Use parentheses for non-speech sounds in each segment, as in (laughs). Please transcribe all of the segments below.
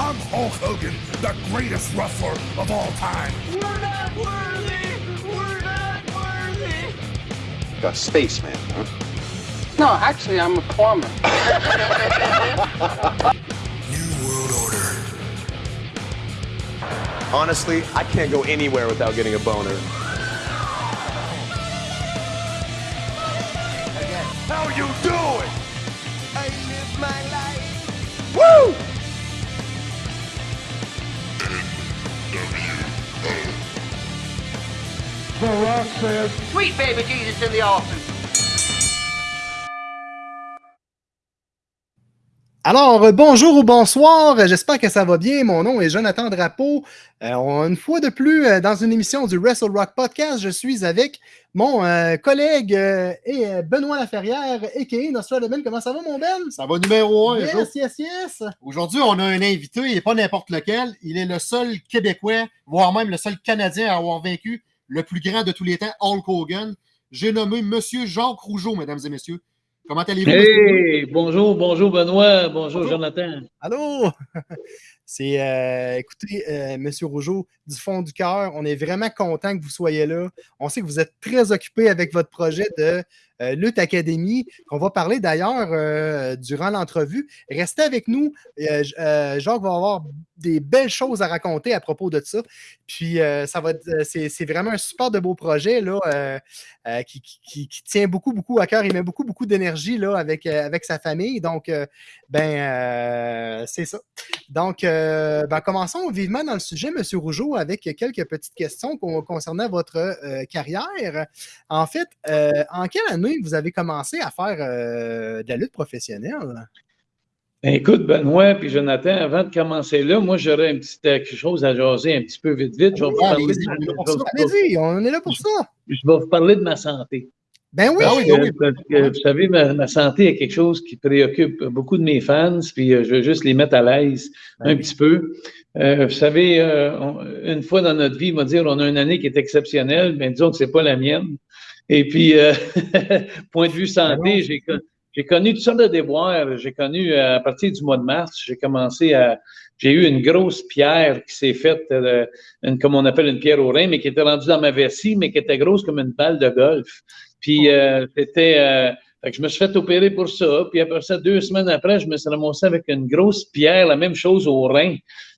I'm Hulk Hogan, the greatest wrestler of all time. We're not worthy! We're not worthy! A spaceman, huh? No, actually, I'm a plumber. (laughs) New World Order. Honestly, I can't go anywhere without getting a boner. How you doing? The Rock says, Sweet baby Jesus in the office. Alors, bonjour ou bonsoir, j'espère que ça va bien. Mon nom est Jonathan Drapeau. Euh, une fois de plus, euh, dans une émission du Wrestle Rock Podcast, je suis avec mon euh, collègue euh, et Benoît Laferrière, a.k.a. Nostradamus. Comment ça va, mon Ben? Ça va numéro un. Yes, yes, yes. Aujourd'hui, on a un invité, il n'est pas n'importe lequel. Il est le seul Québécois, voire même le seul Canadien à avoir vaincu le plus grand de tous les temps, Hulk Hogan. J'ai nommé Monsieur Jacques Rougeau, mesdames et messieurs. Comment allez-vous? Hey, bonjour, bonjour Benoît, bonjour, Bonjour. Jonathan. Allô? (laughs) C'est, euh, écoutez, euh, Monsieur Rougeau, du fond du cœur, on est vraiment content que vous soyez là. On sait que vous êtes très occupé avec votre projet de euh, Lutte Académie, qu'on va parler d'ailleurs euh, durant l'entrevue. Restez avec nous. Euh, euh, Jacques va avoir des belles choses à raconter à propos de ça. Puis, ça va c'est, vraiment un super de beau projet là, qui, tient beaucoup, beaucoup à cœur. Il met beaucoup, beaucoup d'énergie là, avec, sa famille. Donc, ben, c'est ça. Donc, ben, commençons vivement dans le sujet, M. Rougeau, avec quelques petites questions con- concernant votre euh, carrière. En fait, euh, en quelle année vous avez commencé à faire euh, de la lutte professionnelle? Ben, écoute, Benoît puis Jonathan, avant de commencer là, moi j'aurais un petit, quelque chose à jaser un petit peu vite, vite. Je vais vous parler, de- on est là pour ça. je vais vous parler de ma santé. Ben oui, Ah oui, Euh, parce que, vous savez, ma, ma santé est quelque chose qui préoccupe beaucoup de mes fans, puis euh, je veux juste les mettre à l'aise un petit peu. Euh, vous savez, euh, on- une fois dans notre vie, on va dire, on a une année qui est exceptionnelle, mais disons que c'est pas la mienne. Et puis, (laughs) point de vue santé, j'ai con- j'ai connu toutes sortes de déboires. J'ai connu, à partir du mois de mars, j'ai commencé à... J'ai eu une grosse pierre qui s'est faite, euh, une, comme on appelle une pierre au rein, mais qui était rendue dans ma vessie, mais qui était grosse comme une balle de golf. Puis, euh, c'était... euh, fait que je me suis fait opérer pour ça. Puis après ça, deux semaines après, je me suis ramassé avec une grosse pierre, la même chose au rein,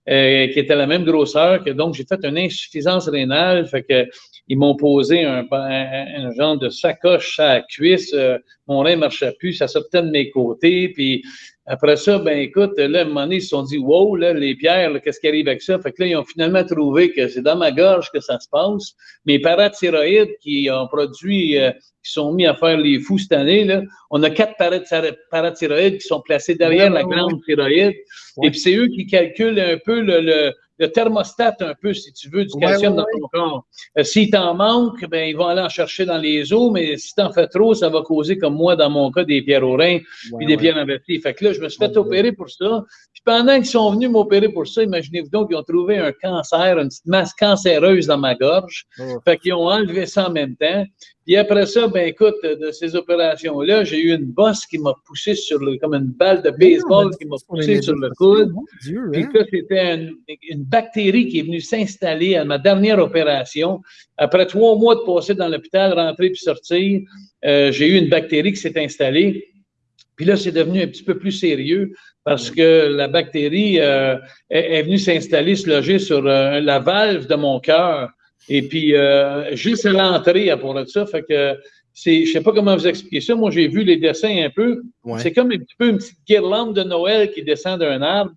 euh, qui était la même grosseur. Que, donc, j'ai fait une insuffisance rénale. Fait que ils m'ont posé un, un, un genre de sacoche à la cuisse. euh, mon rein ne marchait plus, ça sortait de mes côtés. Puis après ça, ben écoute, là, à un moment donné, ils se sont dit, wow, là, les pierres, qu'est-ce qui arrive avec ça? Fait que là, ils ont finalement trouvé que c'est dans ma gorge que ça se passe. Mes parathyroïdes qui ont produit, euh, qui sont mis à faire les fous cette année, là, on a quatre parathyro- parathyroïdes qui sont placés derrière Ouais, la ouais, glande thyroïde. Ouais. Et puis c'est eux qui calculent un peu le, le, le thermostat, un peu, si tu veux, du calcium ouais, dans ton corps. Euh, S'il t'en manque, ben, ils vont aller en chercher dans les os, mais si t'en fais trop, ça va causer, comme moi, dans mon cas, des pierres au rein, puis des pierres en vessie. Fait que là, je me suis fait opérer pour ça. Puis pendant qu'ils sont venus m'opérer pour ça, imaginez-vous donc, ils ont trouvé un cancer, une petite masse cancéreuse dans ma gorge. Oh. Fait qu'ils ont enlevé ça en même temps. Puis après ça, ben écoute, de ces opérations-là, j'ai eu une bosse qui m'a poussé sur le, comme une balle de baseball qui m'a poussé sur le coude. Puis hein? ça, c'était une, une bactérie qui est venue s'installer à ma dernière opération. Après trois mois de passer dans l'hôpital, rentrer puis sortir, euh, j'ai eu une bactérie qui s'est installée. Puis là, c'est devenu un petit peu plus sérieux parce que la bactérie euh, est, est venue s'installer, se loger sur euh, la valve de mon cœur. Et puis, euh, juste à l'entrée, à pour ça, fait que c'est, je sais pas comment vous expliquer ça. Moi, j'ai vu les dessins un peu. Ouais. C'est comme un petit peu une petite guirlande de Noël qui descend d'un arbre,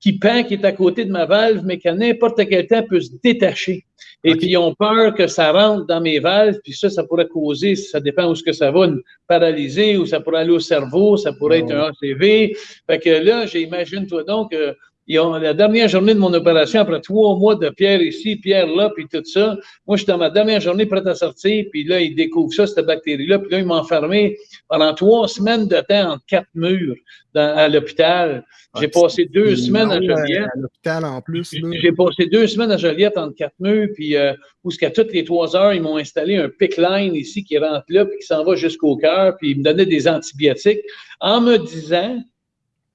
qui pend, qui est à côté de ma valve, mais qui à n'importe quel temps peut se détacher. Et puis, ils ont peur que ça rentre dans mes valves, puis ça, ça pourrait causer, ça dépend où ce que ça va, une paralysée, ou ça pourrait aller au cerveau, ça pourrait être un ACV. Fait que là, j'imagine-toi donc, euh, ont, la dernière journée de mon opération, après trois mois de pierre ici, pierre là, puis tout ça, moi, je suis dans ma dernière journée prête à sortir, puis là, ils découvrent ça, cette bactérie-là, puis là, ils m'ont enfermé pendant trois semaines de temps entre quatre murs dans- à l'hôpital. J'ai Ah, passé deux semaines à Joliette. À l'hôpital en plus. J'ai passé deux semaines à Joliette entre quatre murs, puis euh, où ce qu'à toutes les trois heures, ils m'ont installé un pick line ici qui rentre là, puis qui s'en va jusqu'au cœur, puis ils me donnaient des antibiotiques en me disant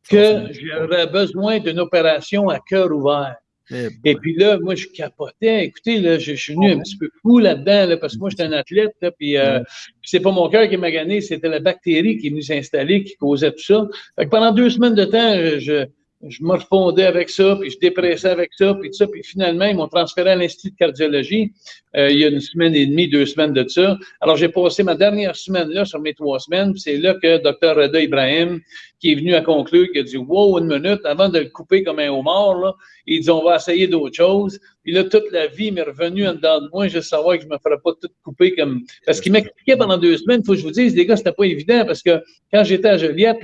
que j'aurais besoin d'une opération à cœur ouvert. Eh Et puis là, moi, je capotais. Écoutez, là, je, je suis venu un petit peu fou là-dedans, là, parce que moi, j'étais un athlète, là, puis euh, puis c'est pas mon cœur qui m'a gagné, c'était la bactérie qui est venue s'installer, qui causait tout ça. Fait que pendant deux semaines de temps, je, je me refondais avec ça, puis je dépressais avec ça, puis tout ça. Puis finalement, ils m'ont transféré à l'Institut de cardiologie euh, il y a une semaine et demie, deux semaines de ça. Alors, j'ai passé ma dernière semaine là sur mes trois semaines, c'est là que Dr. Reda Ibrahim, qui est venu à conclure, qui a dit Wow, une minute, avant de le couper comme un homard, là, il dit On va essayer d'autres choses. Puis là, toute la vie m'est revenue en dedans de moi. Je savais que je ne me ferais pas tout couper comme. Parce qu'il m'expliquait pendant deux semaines, il faut que je vous dise, les gars, c'était pas évident parce que quand j'étais à Joliette,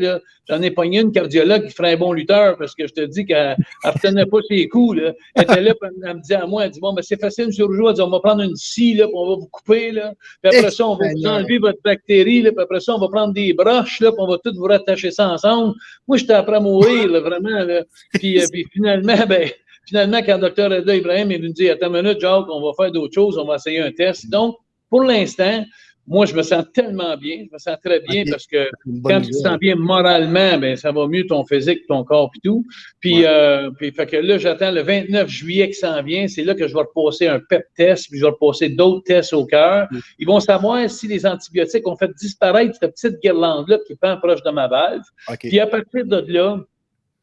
j'en ai pogné une cardiologue qui ferait un bon lutteur parce que je te dis qu'elle ne retenait pas ses coups. Là. Elle était là, elle me disait à moi, elle dit Bon, ben, c'est facile, elle dit On va prendre une scie, là, puis on va vous couper. Là. Puis après ça, on va vous enlever votre bactérie, là, puis après ça, on va prendre des broches, là, puis on va tout vous rattacher ça ensemble. Moi, j'étais après à mourir, là, vraiment. Là. Puis, euh, puis finalement, ben, finalement, quand le Dr. Reda Ibrahim est venu dire Attends une minute, Jacques, on va faire d'autres choses, on va essayer un test. Donc, pour l'instant, moi, je me sens tellement bien, je me sens très bien parce que quand tu te sens bien moralement, ben, ça va mieux ton physique, ton corps et tout. Puis, Ouais. euh, puis fait que là, j'attends le 29 juillet qui s'en vient. C'est là que je vais repasser un PEP test, puis je vais repasser d'autres tests au cœur. Mm. Ils vont savoir si les antibiotiques ont fait disparaître cette petite guirlande-là qui pend proche de ma valve. Puis à partir de là,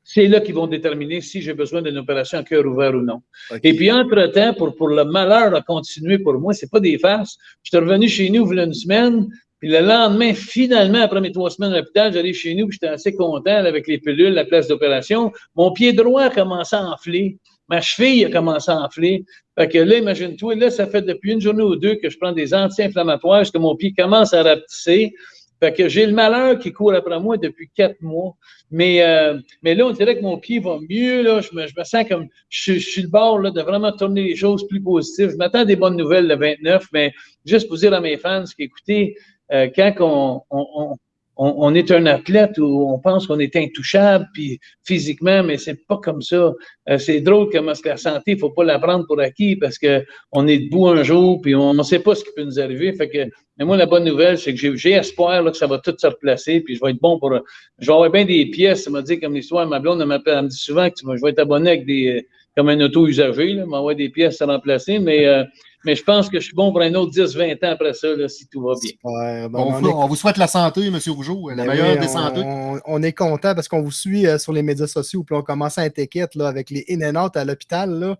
c'est là qu'ils vont déterminer si j'ai besoin d'une opération à cœur ouvert ou non. Et puis, entre-temps, pour, pour le malheur à continuer pour moi, c'est pas des farces. Je suis revenu chez nous il y a une semaine, puis le lendemain, finalement, après mes trois semaines à l'hôpital, j'arrive chez nous, puis j'étais assez content avec les pilules, la place d'opération. Mon pied droit a commencé à enfler. Ma cheville a commencé à enfler. Fait que là, imagine-toi, là, ça fait depuis une journée ou deux que je prends des anti-inflammatoires, parce que mon pied commence à rapetisser. Fait que j'ai le malheur qui court après moi depuis quatre mois. Mais, euh, mais là, on dirait que mon pied va mieux. Là. Je, me, je me sens comme je, je suis le bord là, de vraiment tourner les choses plus positives. Je m'attends des bonnes nouvelles le 29, mais juste pour dire à mes fans qu'écoutez, euh, quand on, on, on, on- est un athlète où on pense qu'on est intouchable puis physiquement, mais c'est pas comme ça. Euh, c'est drôle comment la santé, il faut pas la prendre pour acquis parce que on est debout un jour puis on ne sait pas ce qui peut nous arriver. Fait que, mais moi, la bonne nouvelle, c'est que j'ai- espoir que ça va tout se replacer puis je vais être bon pour. Je vais avoir bien des pièces. Ça m'a dit comme l'histoire, ma blonde elle me dit souvent que je vais être abonné avec des comme un auto usagé, là, m'envoie des pièces à remplacer, mais, euh, mais je pense que je suis bon pour un autre 10-20 ans après ça, là, si tout va bien. Ouais, ben, On, on vous- est- on vous souhaite la santé, M. Rougeau, la Ben meilleure oui, des on, santé. on- on est content parce qu'on vous suit euh, sur les médias sociaux, puis on commence à être là, avec les in and out à l'hôpital. là.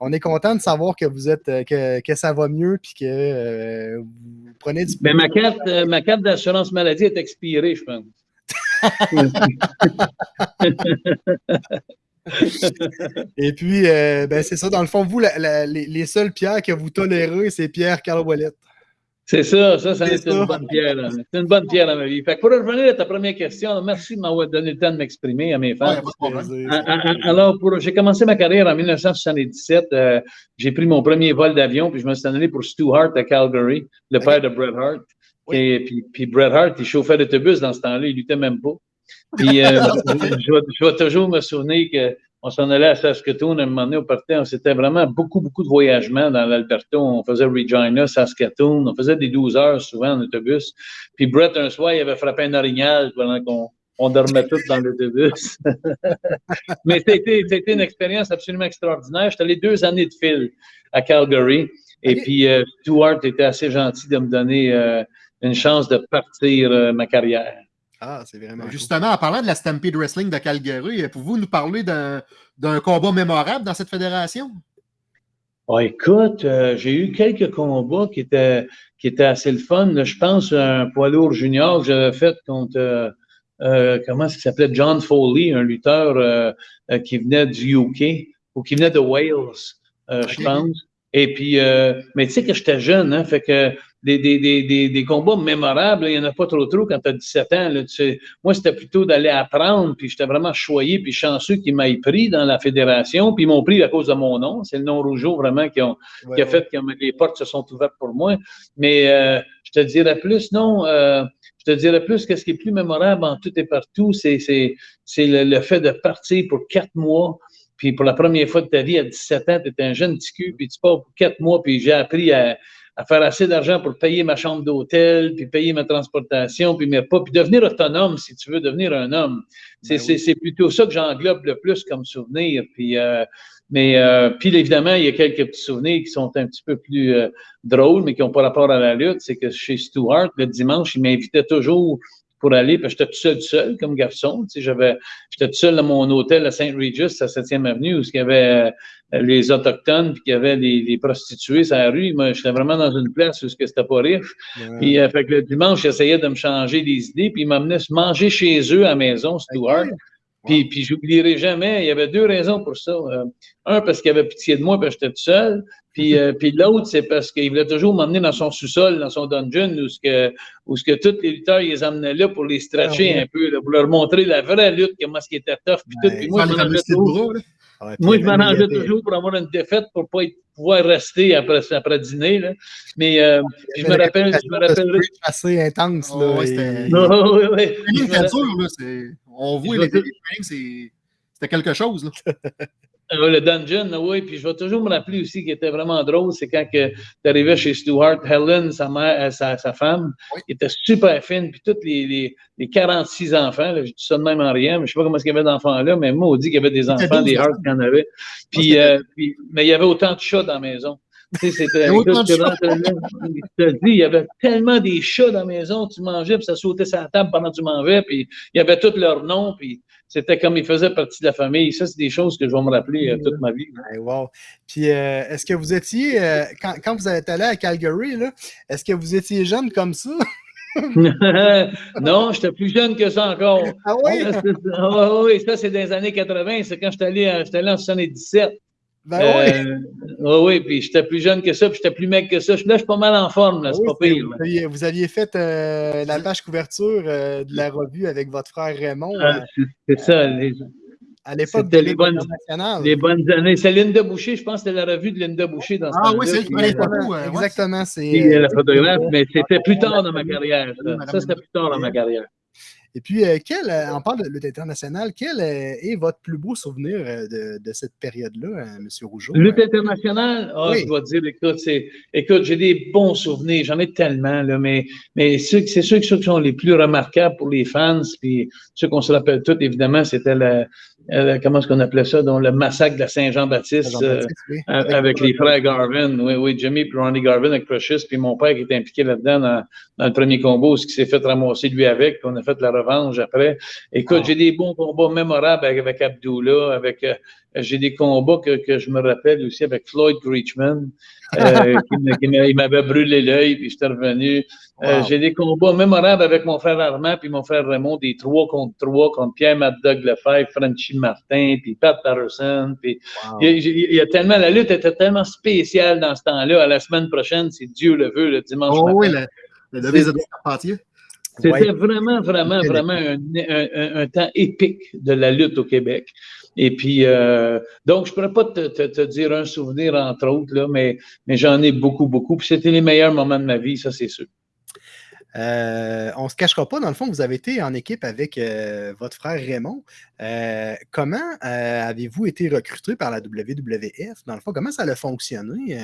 On est content de savoir que vous êtes euh, que, que ça va mieux puis que euh, vous prenez du Ben, ma carte, euh, ma carte d'assurance maladie est expirée, je pense. (laughs) (laughs) (laughs) Et puis, euh, ben, c'est ça, dans le fond, vous, la- la- les, les seules pierres que vous tolérez, c'est Pierre Ouellet. C'est ça, ça, ça C'est une bonne pierre. C'est une bonne pierre dans ma vie. Fait que pour revenir à ta première question, merci de m'avoir donné le temps de m'exprimer à mes Ouais, fans. Ah, ah, ah, Alors, pour, j'ai commencé ma carrière en 1977. euh, j'ai pris mon premier vol d'avion, puis je me suis en allé pour Stu Hart à Calgary, le père de Bret Hart. Oui. Et puis, puis Bret Hart, il chauffait d'autobus dans ce temps-là, il luttait même pas. Puis, euh, je, vais, je vais toujours me souvenir que on s'en allait à Saskatoon, à un moment donné, on partait, on c'était vraiment beaucoup, beaucoup de voyagements dans l'Alberta. On faisait Regina, Saskatoon, on faisait des 12 heures souvent en autobus. Puis Brett, un soir, il avait frappé un orignal pendant qu'on on dormait tous dans l'autobus. (laughs) Mais c'était une expérience absolument extraordinaire. J'étais allé deux années de fil à Calgary. Et puis, euh, Stuart était assez gentil de me donner euh, une chance de partir euh, ma carrière. Ah, c'est vraiment. cool. Justement, en parlant de la Stampede Wrestling de Calgary, pouvez-vous nous parler d'un combat mémorable dans cette fédération? Ah, écoute, euh, j'ai eu quelques combats qui étaient, qui étaient assez le fun. là. Je pense à un poids lourd junior que j'avais fait contre, euh, euh, comment est-ce qu'il s'appelait? John Foley, un lutteur euh, euh, qui venait du UK ou qui venait de Wales, euh, je pense. Et puis, euh, mais tu sais que j'étais jeune, hein, fait que des, des, des, des, des combats mémorables, il n'y en a pas trop trop quand tu as 17 ans. Là, tu sais. moi, c'était plutôt d'aller apprendre, puis j'étais vraiment choyé, puis chanceux qu'ils m'aient pris dans la fédération, puis ils m'ont pris à cause de mon nom. C'est le nom Rougeau vraiment qui, ont, Ouais, qui a fait que les portes se sont ouvertes pour moi. Mais euh, je te dirais plus, non, euh, je te dirais plus que ce qui est plus mémorable en tout et partout, c'est le, le fait de partir pour quatre mois. Puis pour la première fois de ta vie, à 17 ans, tu étais un jeune petit cul, puis tu pars pour quatre mois, puis j'ai appris à, à faire assez d'argent pour payer ma chambre d'hôtel, puis payer ma transportation, puis mes pas, puis devenir autonome, si tu veux devenir un homme. C'est Ben oui. plutôt ça que j'englobe le plus comme souvenir. Puis, euh, mais euh, puis évidemment, il y a quelques petits souvenirs qui sont un petit peu plus euh, drôles, mais qui n'ont pas rapport à la lutte. C'est que chez Stuart, le dimanche, il m'invitait toujours pour aller, parce que j'étais tout seul, tout seul comme garçon. J'avais, j'étais tout seul dans mon hôtel à Saint Regis, à 7e Avenue, où il y avait euh, les Autochtones, puis qu'il y avait les, les prostituées sur la rue. Moi, j'étais vraiment dans une place où c'était pas riche. Ouais. Puis, euh, fait que le dimanche, j'essayais de me changer les idées, puis ils m'amenaient se manger chez eux à la maison, Stuart. Puis, puis j'oublierai jamais, il y avait deux raisons pour ça. Euh, un, parce qu'il avait pitié de moi, parce que j'étais tout seul. Puis, euh, puis l'autre, c'est parce qu'il voulait toujours m'emmener dans son sous-sol, dans son dungeon, où ce que, où ce que tous les lutteurs, ils les emmenaient là pour les stretcher Ah ouais. un peu, là, pour leur montrer la vraie lutte, comment ce qui était tough, puis tout. Ouais, Puis moi. Ouais, moi, je m'arrangeais toujours pour avoir une défaite, pour pas être- pouvoir rester après, après dîner. Là. Mais euh, je me rappelle, je me rappellerai. assez intense. Oh, là, ouais, et- c'était- là. On voit les c'était quelque chose, là. (laughs) Euh, le dungeon, oui, puis je vais toujours me rappeler aussi qui était vraiment drôle, c'est quand tu arrivais chez Stuart, Helen, sa mère, euh, sa, sa femme, Oui. qui était super fine, puis tous les, les, les 46 enfants, là, je dis ça de même en rien, mais je sais pas comment est-ce qu'il y avait d'enfants là, mais moi, on dit qu'il y avait des enfants, 12 des Hearts qu'il y en avait. Puis, euh, puis, mais il y avait autant de chats dans la maison. Tu sais, c'était, Il y avait tellement des chats dans la maison, tu mangeais, puis ça sautait sur la table pendant que tu mangeais, puis il y avait tous leurs noms, puis c'était comme ils faisaient partie de la famille. Ça, c'est des choses que je vais me rappeler euh, toute ma vie. Wow. Puis, euh, est-ce que vous étiez, euh, quand, quand vous êtes allé à Calgary, est-ce que vous étiez jeune comme ça? (laughs) (laughs) non, j'étais plus jeune que ça encore. Ah oui? (laughs) Ah oui, ça, c'est dans les années 80. C'est quand j'étais allé, allé en 77. Ben oui. Euh, ah oui, puis j'étais plus jeune que ça, puis j'étais plus mec que ça. Là, je suis pas mal en forme, là, c'est Oui, pas pire. Vous là. aviez, vous aviez fait euh, la page couverture euh, de la revue avec votre frère Raymond Ah, c'est- ça, les, à l'époque c'était de les bonnes- les bonnes années. C'est Linda Boucher, je pense que c'était la revue de Linda Boucher dans ce Ah oui, c'est euh, euh, ouais. Exactement, c'est. la photographe, mais c'était plus tard dans ma carrière. Ça, c'était plus tard dans ma carrière. Et puis, euh, quel, euh, on parle de lutte internationale, quel euh, est votre plus beau souvenir de, de cette période-là, M. Rougeau? Lutte internationale, ah, Oui. je dois dire, écoute, écoute, j'ai des bons souvenirs, j'en ai tellement, là, mais, mais ceux, c'est ceux, ceux qui sont les plus remarquables pour les fans, puis ceux qu'on se rappelle tous, évidemment, c'était le, euh, comment est-ce qu'on appelait ça, donc le massacre de la Saint-Jean-Baptiste, euh, oui. avec, avec les frères Garvin, oui, oui, Jimmy puis Ronnie Garvin avec Precious, puis mon père qui était impliqué là-dedans dans, dans le premier combo, ce qui s'est fait ramasser lui avec, puis on a fait la revanche après. Écoute, Ah. j'ai des bons combats mémorables avec, avec Abdullah, avec euh, j'ai des combats que, que je me rappelle aussi avec Floyd Creechman, euh, (laughs) qui, m'avait brûlé l'œil, puis j'étais revenu. Euh, j'ai des combats mémorables avec mon frère Armand puis mon frère Raymond, des trois contre trois, contre Pierre Mad-Dog Lefebvre, Frenchy Martin, puis Pat Patterson, puis Wow. il y, a, il y a tellement, la lutte était tellement spéciale dans ce temps-là. À la semaine prochaine, si Dieu le veut, le dimanche Oh matin. oui, le, le devise de Carpentier. C'était Ouais. vraiment, vraiment, vraiment un, un- un- un temps épique de la lutte au Québec. Et puis, euh, donc, je pourrais pas te, dire un souvenir, entre autres, là, mais, mais j'en ai beaucoup, beaucoup. Puis c'était les meilleurs moments de ma vie, ça, c'est sûr. Euh, on ne se cachera pas, dans le fond, vous avez été en équipe avec euh, votre frère Raymond. Comment avez-vous été recruté par la WWF? Dans le fond, comment ça a fonctionné?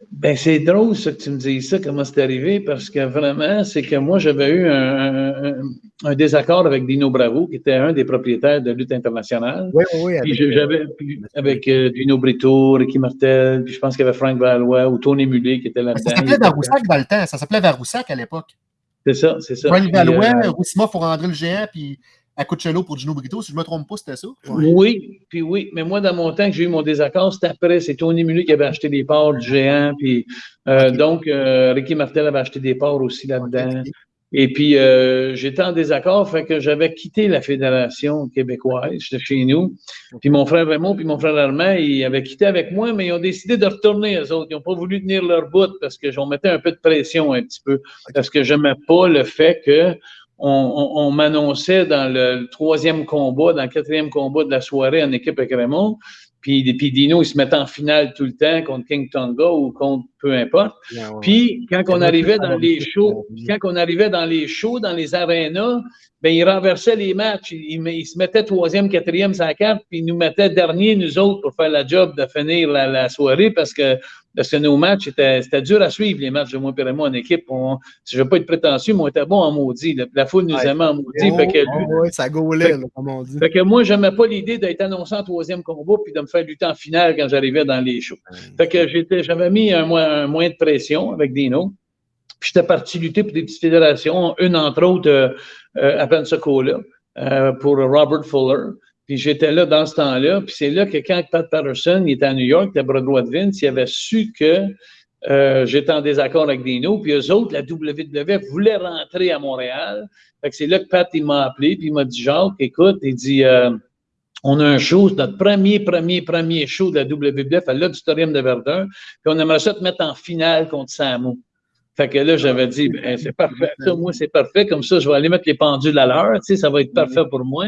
Euh? Ben, c'est drôle, ça, que tu me dises ça, comment c'est arrivé, parce que vraiment, c'est que moi, j'avais eu un, un- un- un désaccord avec Dino Bravo, qui était un des propriétaires de Lutte internationale. Oui, oui, Puis avec, j'avais puis avec euh, Dino Brito, Ricky Martel, puis je pense qu'il y avait Frank Valois ou Tony Mulé qui était Ça là-dedans. s'appelait Varoussac dans le temps. Ça s'appelait Varoussac à l'époque. C'est ça, c'est ça. Frank Valois, euh, Roussima pour André le géant, puis Acuccello pour Gino Brito. Si je ne me trompe pas, c'était ça? Oui, puis oui, mais moi, dans mon temps que j'ai eu mon désaccord, c'était après, c'est Tony Mulé qui avait acheté des parts du géant, puis euh, donc euh, Ricky Martel avait acheté des parts aussi là-dedans. Et puis, euh, j'étais en désaccord, fait que j'avais quitté la Fédération québécoise, j'étais chez nous. Puis mon frère Raymond puis mon frère Armand, ils avaient quitté avec moi, mais ils ont décidé de retourner, eux autres. Ils n'ont pas voulu tenir leur bout parce que j'en mettais un peu de pression un petit peu. Parce que j'aimais pas le fait que on, on- on m'annonçait dans le, troisième combat, dans le quatrième combat de la soirée en équipe avec Raymond. Puis, puis Dino, il se mettait en finale tout le temps contre King Tonga ou contre peu importe. Puis, quand on arrivait dans les shows, quand on arrivait dans les shows, dans les arénas, ben, il renversait les matchs. Il, il, se mettait troisième, quatrième la carte, puis il nous mettait dernier, nous autres, pour faire la job de finir la, la soirée parce que parce que nos matchs, c'était dur à suivre, les matchs de moi et moi en équipe. On, je ne veux pas être prétentieux, mais on était bon en maudit. La, foule nous aimait en maudit. fait que, oh, ça gaulait, comme on dit. Fait que moi, je n'aimais pas l'idée d'être annoncé en troisième combat puis de me faire lutter en finale quand j'arrivais dans les shows. Fait que j'avais mis un, un, moyen de pression avec Dino. Puis j'étais parti lutter pour des petites fédérations, une entre autres euh, euh, à Pensacola, euh, pour Robert Fuller. Puis j'étais là dans ce temps-là. Puis c'est là que quand Pat Patterson était à New York, était bras droit de Vince, il avait su que j'étais en désaccord avec Dino. Puis eux autres, la WWF voulait rentrer à Montréal. Fait que c'est là que Pat il m'a appelé. Puis il m'a dit Jacques, écoute, il dit on a un show, notre premier, premier, premier show de la WWF à l'Auditorium de Verdun. Puis on aimerait ça te mettre en finale contre Samu. Fait que là, j'avais dit, ben, c'est parfait. Ça, moi, c'est parfait. Comme ça, je vais aller mettre les pendules à l'heure. Tu sais, ça va être parfait pour moi.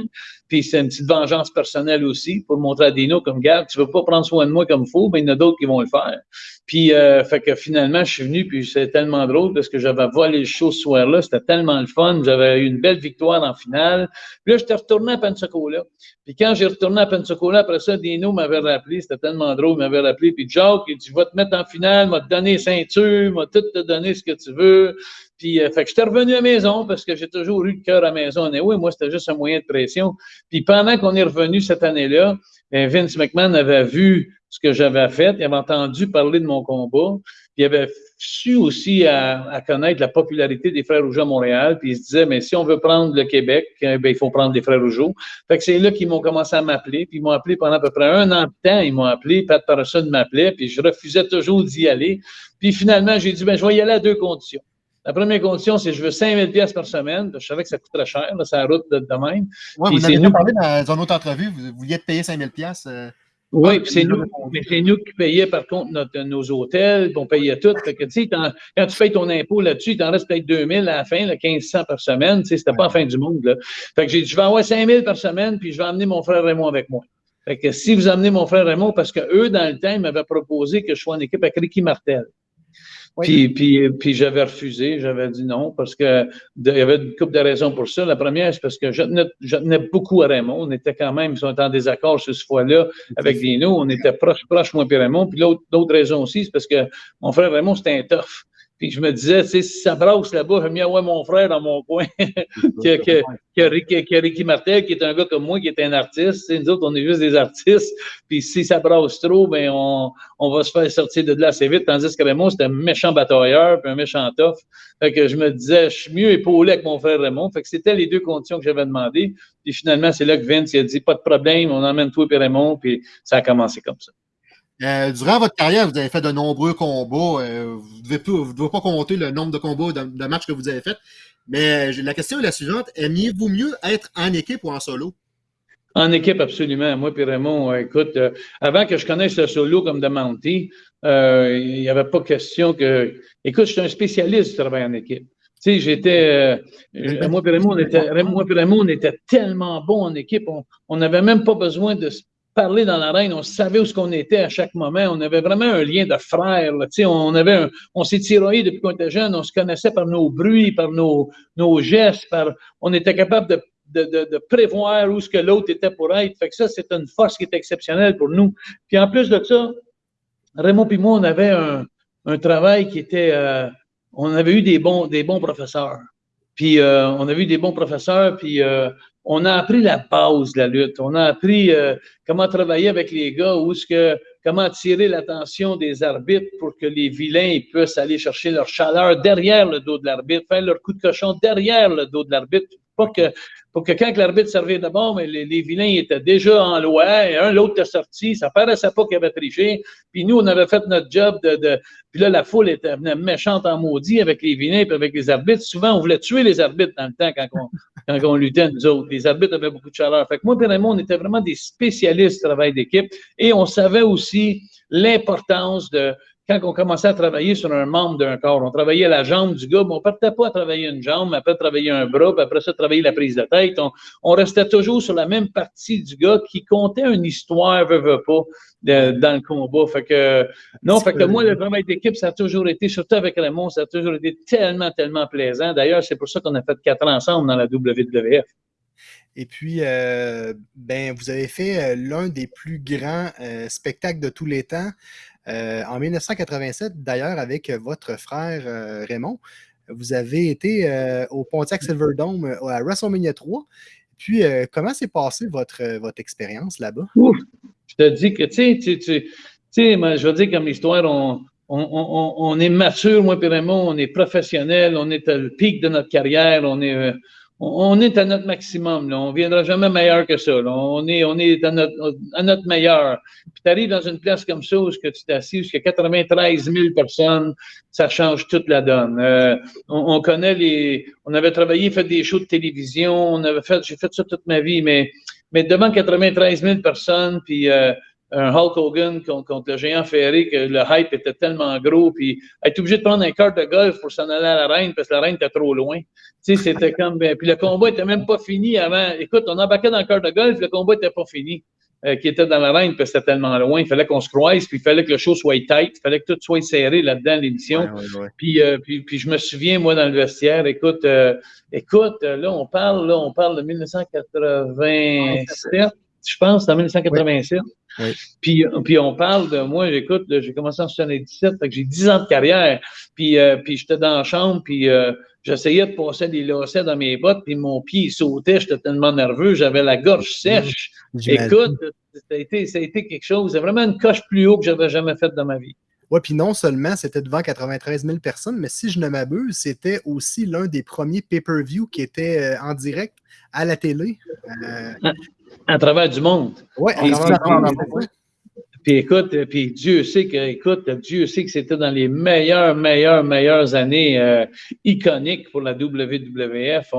Puis c'est une petite vengeance personnelle aussi pour montrer à Dino comme, garde, tu veux pas prendre soin de moi comme il faut, mais il y en a d'autres qui vont le faire. Puis, euh, fait que finalement, je suis venu, puis c'est tellement drôle parce que j'avais volé le show ce soir-là. C'était tellement le fun. J'avais eu une belle victoire en finale. Puis là, j'étais retourné à Pensacola. Puis quand j'ai retourné à Pensacola, après ça, Dino m'avait rappelé. C'était tellement drôle. Il m'avait rappelé. Puis Jacques, il dit, je te mettre en finale, m'a te donner ceinture, m'a tout te donner ce que tu veux. Puis, euh, fait que j'étais revenu à la maison parce que j'ai toujours eu le cœur à la maison. Et oui, moi, c'était juste un moyen de pression. Puis pendant qu'on est revenu cette année-là, Vince McMahon avait vu ce que j'avais fait, il avait entendu parler de mon combat, il avait su aussi à, connaître la popularité des Frères Rougeaux à Montréal, puis il se disait, mais si on veut prendre le Québec, eh ben, il faut prendre les Frères Rougeaux. Fait que c'est là qu'ils m'ont commencé à m'appeler, puis ils m'ont appelé pendant à peu près un an de temps, ils m'ont appelé, Pat Patterson m'appelait, puis je refusais toujours d'y aller. Puis finalement, j'ai dit, ben, je vais y aller à deux conditions. La première condition, c'est que je veux 5000 pièces par semaine. Je savais que ça coûterait cher, c'est la route de, de même. Oui, vous avez nous... parlé dans une autre entrevue, vous vouliez te payer 5000 pièces. Euh... Oui, puis c'est nous, c'est nous qui payons par contre notre, nos hôtels, on payait tout. Fait que, quand tu payes ton impôt là-dessus, il t'en reste peut-être 2000 à la fin, là, 1500 par semaine. C'était pas la fin du monde. Là. Fait que j'ai dit, je vais avoir 5000 par semaine, puis je vais emmener mon frère Raymond avec moi. Fait que si vous amenez mon frère Raymond, parce que eux, dans le temps, ils m'avaient proposé que je sois en équipe avec Ricky Martel. Puis, puis, puis j'avais refusé, j'avais dit non, parce que il y avait une couple de raisons pour ça. La première, c'est parce que je tenais, je tenais, beaucoup à Raymond. On était quand même, ils sont en désaccord sur ce fois-là avec Dino. On était proche, proche, moi et Raymond. Puis l'autre raison aussi, c'est parce que mon frère Raymond, c'était un tough. Puis je me disais, tu sais, si ça brasse là-bas, j'aime mieux avoir mon frère dans mon coin (laughs) que, que, que, Ricky, que, Ricky, Martel, qui est un gars comme moi, qui est un artiste. nous autres, on est juste des artistes. Puis si ça brasse trop, ben on, on va se faire sortir de là assez vite. Tandis que Raymond, c'était un méchant batailleur, puis un méchant tough. Fait que je me disais, je suis mieux épaulé avec mon frère Raymond. Fait que c'était les deux conditions que j'avais demandées. Puis finalement, c'est là que Vince il a dit, pas de problème, on emmène toi et Raymond. Puis ça a commencé comme ça. Euh, durant votre carrière, vous avez fait de nombreux combats. Euh, vous ne devez, devez, pas compter le nombre de combats, de, de, matchs que vous avez fait. Mais la question est la suivante. Aimiez-vous mieux être en équipe ou en solo? En équipe, absolument. Moi et Raymond, euh, écoute, euh, avant que je connaisse le solo comme de Monty, euh, il n'y avait pas question que... Écoute, je suis un spécialiste du travail en équipe. Tu sais, j'étais... moi et Raymond, on était, moi Raymond, on était tellement bons en équipe. On n'avait même pas besoin de parler dans l'arène, on savait où ce qu'on était à chaque moment. On avait vraiment un lien de frères. Là. On, avait on s'est tiraillé depuis qu'on était jeune. On se connaissait par nos bruits, par nos, nos gestes. On était capable de, de, de, prévoir où ce que l'autre était pour être. Fait que ça, c'est une force qui est exceptionnelle pour nous. Puis en plus de ça, Raymond et moi, on avait un, un travail qui était... Euh, on avait eu des bons, des bons professeurs. Puis euh, on a eu des bons professeurs, puis euh, on a appris la base de la lutte. On a appris euh, comment travailler avec les gars, où ce que, comment tirer l'attention des arbitres pour que les vilains puissent aller chercher leur chaleur derrière le dos de l'arbitre, faire leur coup de cochon derrière le dos de l'arbitre, pas que pour que quand l'arbitre servait d'abord, mais les, les, vilains étaient déjà en loi, et un, l'autre était sorti, ça paraissait pas qu'il avait triché, puis nous, on avait fait notre job de, de puis là, la foule était venait méchante en maudit avec les vilains et avec les arbitres. Souvent, on voulait tuer les arbitres dans le temps quand on, (laughs) quand on luttait, nous autres. Les arbitres avaient beaucoup de chaleur. Fait que moi et Raymond, on était vraiment des spécialistes du travail d'équipe, et on savait aussi l'importance de quand on commençait à travailler sur un membre d'un corps, on travaillait la jambe du gars, mais on ne partait pas à travailler une jambe, après travailler un bras, puis après ça, travailler la prise de tête. On, restait toujours sur la même partie du gars qui comptait une histoire, veut, veut pas, dans le combat. Fait que, non, fait que moi, le travail d'équipe, ça a toujours été, surtout avec Raymond, ça a toujours été tellement, tellement plaisant. D'ailleurs, c'est pour ça qu'on a fait quatre ans ensemble dans la WWF. Et puis, euh, ben, vous avez fait euh, l'un des plus grands euh, spectacles de tous les temps en 1987, d'ailleurs, avec votre frère Raymond. Vous avez été au Pontiac Silverdome à WrestleMania 3. Puis, comment s'est passée votre, votre expérience là-bas? Je te dis que, tu sais, tu je veux dire, comme l'histoire, on, on, on, on, est mature, moi et Raymond, on est professionnel, on est à le pic de notre carrière, on est, on est à notre maximum. Là. On ne viendra jamais meilleur que ça. On est, on est à, notre, à notre meilleur. Puis tu arrives dans une place comme ça où tu t'assis, où il y a 93 000 personnes, ça change toute la donne. Euh, on, connaît les. On avait travaillé, fait des shows de télévision, on avait fait, j'ai fait ça toute ma vie, mais, mais devant 93 000 personnes, puis euh, un Hulk Hogan contre, le géant ferré, que le hype était tellement gros, puis être obligé de prendre un carte de golf pour s'en aller à la reine parce que la reine était trop loin. Tu sais, c'était (laughs) comme. Ben, puis le combat était même pas fini avant. Écoute, on embarquait dans le carte de golf, le combat était pas fini. Euh, qui était dans la reine parce que c'était tellement loin. Il fallait qu'on se croise, puis il fallait que le show soit tight, il fallait que tout soit serré là-dedans, l'émission. Puis, euh, puis, puis, je me souviens, moi, dans le vestiaire, écoute, euh, écoute, là, on parle, là, on parle de 1987 je pense, en 1987. Puis, puis on parle de moi, j'écoute, j'ai commencé en 77, fait que j'ai 10 ans de carrière. Puis, euh, puis j'étais dans la chambre, puis euh, j'essayais de passer des lacets dans mes bottes, puis mon pied sautait, j'étais tellement nerveux, j'avais la gorge sèche. Écoute, ça a, été, ça a été quelque chose, c'est vraiment une coche plus haut que j'avais jamais faite dans ma vie. Oui, puis non seulement c'était devant 93 000 personnes, mais si je ne m'abuse, c'était aussi l'un des premiers pay-per-view qui était euh, en direct à la télé. Ah, à travers du monde. Oui, puis écoute, puis Dieu sait que, écoute, Dieu sait que c'était dans les meilleures, meilleures, meilleures années euh, iconiques pour la WWF.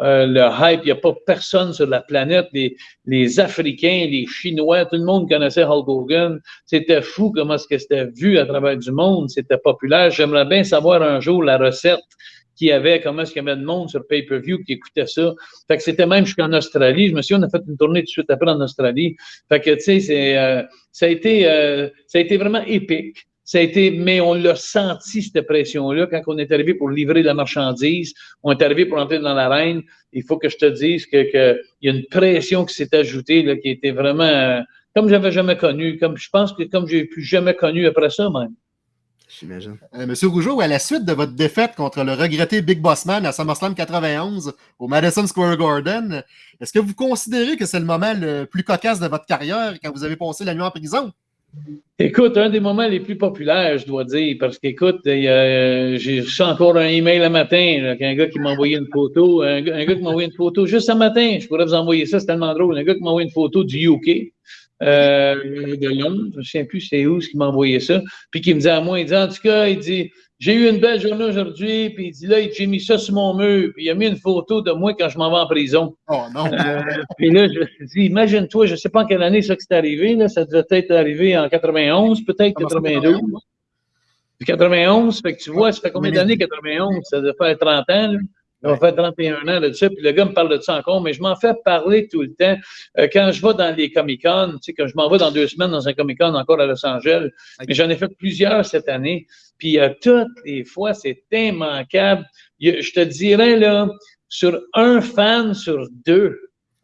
Euh, le hype, il n'y a pas personne sur la planète. Les, les, Africains, les Chinois, tout le monde connaissait Hulk Hogan. C'était fou comment ce que c'était vu à travers du monde. C'était populaire. J'aimerais bien savoir un jour la recette qui avait, comment est-ce qu'il y avait de monde sur pay-per-view qui écoutait ça. Fait que c'était même jusqu'en Australie. Je me souviens, on a fait une tournée tout de suite après en Australie. Fait que, tu sais, c'est, euh, ça a été, euh, ça a été vraiment épique. Ça a été, mais on l'a senti, cette pression-là, quand on est arrivé pour livrer la marchandise, on est arrivé pour entrer dans l'arène. Il faut que je te dise que, que y a une pression qui s'est ajoutée, là, qui était vraiment, euh, comme j'avais jamais connu, comme je pense que comme j'ai plus jamais connu après ça, même. J'imagine. Euh, Monsieur Rougeau, à la suite de votre défaite contre le regretté Big Boss Man à SummerSlam 91 au Madison Square Garden, est-ce que vous considérez que c'est le moment le plus cocasse de votre carrière quand vous avez passé la nuit en prison? Écoute, un des moments les plus populaires, je dois dire, parce qu'écoute, euh, j'ai reçu encore un email le matin, qu'un gars qui m'a envoyé une photo, un, gars qui m'a envoyé une photo juste ce matin, je pourrais vous envoyer ça, c'est tellement drôle, un gars qui m'a envoyé une photo du UK, euh, de l'homme, je ne sais plus c'est où ce qui m'a envoyé ça, puis qui me dit à moi, il dit, en tout cas, il dit, j'ai eu une belle journée aujourd'hui, puis il dit, là, j'ai mis ça sur mon mur, puis il a mis une photo de moi quand je m'en vais en prison. Oh non! Euh, puis là, je me suis dit, imagine-toi, je ne sais pas en quelle année ça que c'est arrivé, là, ça devait être arrivé en 91, peut-être 92. 91, fait que tu vois, ça fait combien d'années 91? Ça devait faire 30 ans, là. On faire 31 ans de ça, puis le gars me parle de ça encore, mais je m'en fais parler tout le temps. Euh, quand je vais dans les Comic-Con, tu sais, quand je m'en vais dans deux semaines dans un Comic-Con encore à Los Angeles, mais j'en ai fait plusieurs cette année, puis euh, toutes les fois, c'est immanquable. Je te dirais, là, sur un fan sur deux,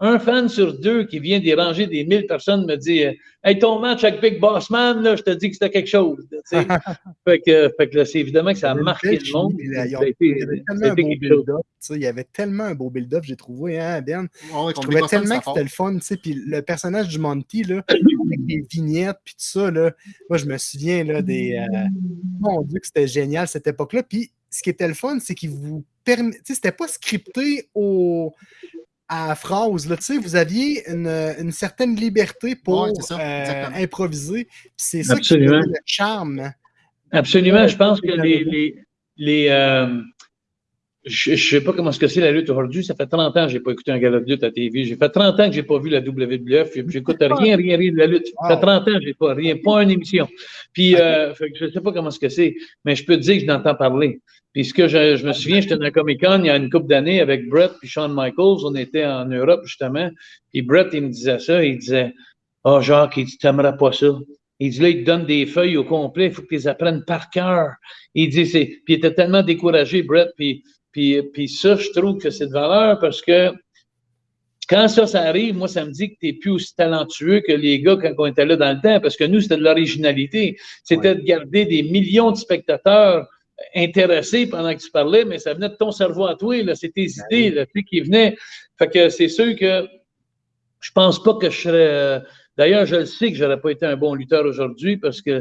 un fan sur deux qui vient déranger des mille personnes me dit Hey, ton match avec Big Boss Man, là, je te dis que c'était quelque chose. (laughs) fait que, fait que c'est évidemment que ça a marqué le monde. Il y avait tellement un beau build-up, j'ai trouvé, hein, Ben? je trouvais tellement que c'était le fun. Puis le personnage du Monty, là, (coughs) avec des vignettes, puis tout ça, là, moi, je me souviens là, des. Euh, mon Dieu, que c'était génial cette époque-là. Puis ce qui était le fun, c'est qu'il vous permet. C'était pas scripté au à phrase. Là, vous aviez une, une, certaine liberté pour euh, improviser. C'est ça qui fait le charme. Absolument. Je pense que les, les, les, euh, je ne sais pas comment ce que c'est la lutte aujourd'hui. Ça fait 30 ans que je n'ai pas écouté un gala de lutte à TV. J'ai fait 30 ans que je n'ai pas vu la WWF. J'écoute rien, rien, rien de la lutte. Ça fait 30 ans que je n'ai pas rien, pas une émission. Puis, euh, je ne sais pas comment ce que c'est, mais je peux te dire que je n'entends parler. Puis, ce que je, je me souviens, j'étais dans Comic Con il y a une couple d'années avec Brett et Shawn Michaels. On était en Europe, justement. Puis, Brett, il me disait ça. Il disait, oh, Jacques, il dit, t'aimerais pas ça. Il dit là, il te donne des feuilles au complet, il faut que tu les apprennes par cœur. Il dit, c'est. Puis il était tellement découragé, Brett, puis puis, puis ça, je trouve que c'est de valeur parce que quand ça, ça arrive, moi, ça me dit que tu es plus aussi talentueux que les gars quand on était là dans le temps, parce que nous, c'était de l'originalité. C'était de garder des millions de spectateurs intéressés pendant que tu parlais, mais ça venait de ton cerveau à toi, là. C'est tes ben idées, là, qui venaient. Fait que c'est sûr que je pense pas que je serais. Euh, d'ailleurs, je le sais que j'aurais pas été un bon lutteur aujourd'hui parce que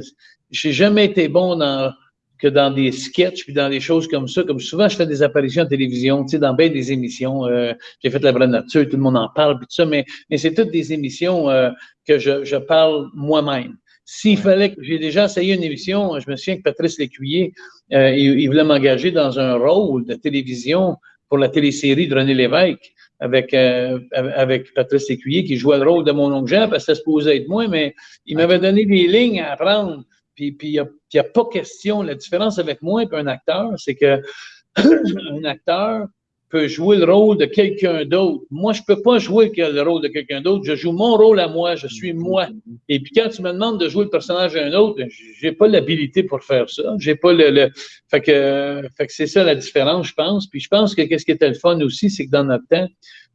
j'ai jamais été bon dans que dans des sketchs puis dans des choses comme ça. Comme souvent, je fais des apparitions en télévision, tu sais, dans bien des émissions. Euh, j'ai fait La Vraie Nature, tout le monde en parle, puis tout ça, mais, mais c'est toutes des émissions euh, que je, je parle moi-même. S'il fallait que j'ai déjà essayé une émission, je me souviens que Patrice Lécuyer, euh, il, voulait m'engager dans un rôle de télévision pour la télésérie de René Lévesque avec, avec Patrice Lécuyer qui jouait le rôle de mon oncle Jean parce que ça se posait être moi, mais il m'avait donné des lignes à apprendre. Puis il n'y a, a, pas question. La différence avec moi et un acteur, c'est que (clears throat) un acteur peut jouer le rôle de quelqu'un d'autre. Moi, je ne peux pas jouer le rôle de quelqu'un d'autre. Je joue mon rôle à moi. Je suis moi. Et puis quand tu me demandes de jouer le personnage d'un autre, j'ai pas l'habilité pour faire ça. J'ai pas le, le... Fait que, fait que c'est ça la différence, je pense. Puis je pense que qu'est-ce qui était le fun aussi, c'est que dans notre temps,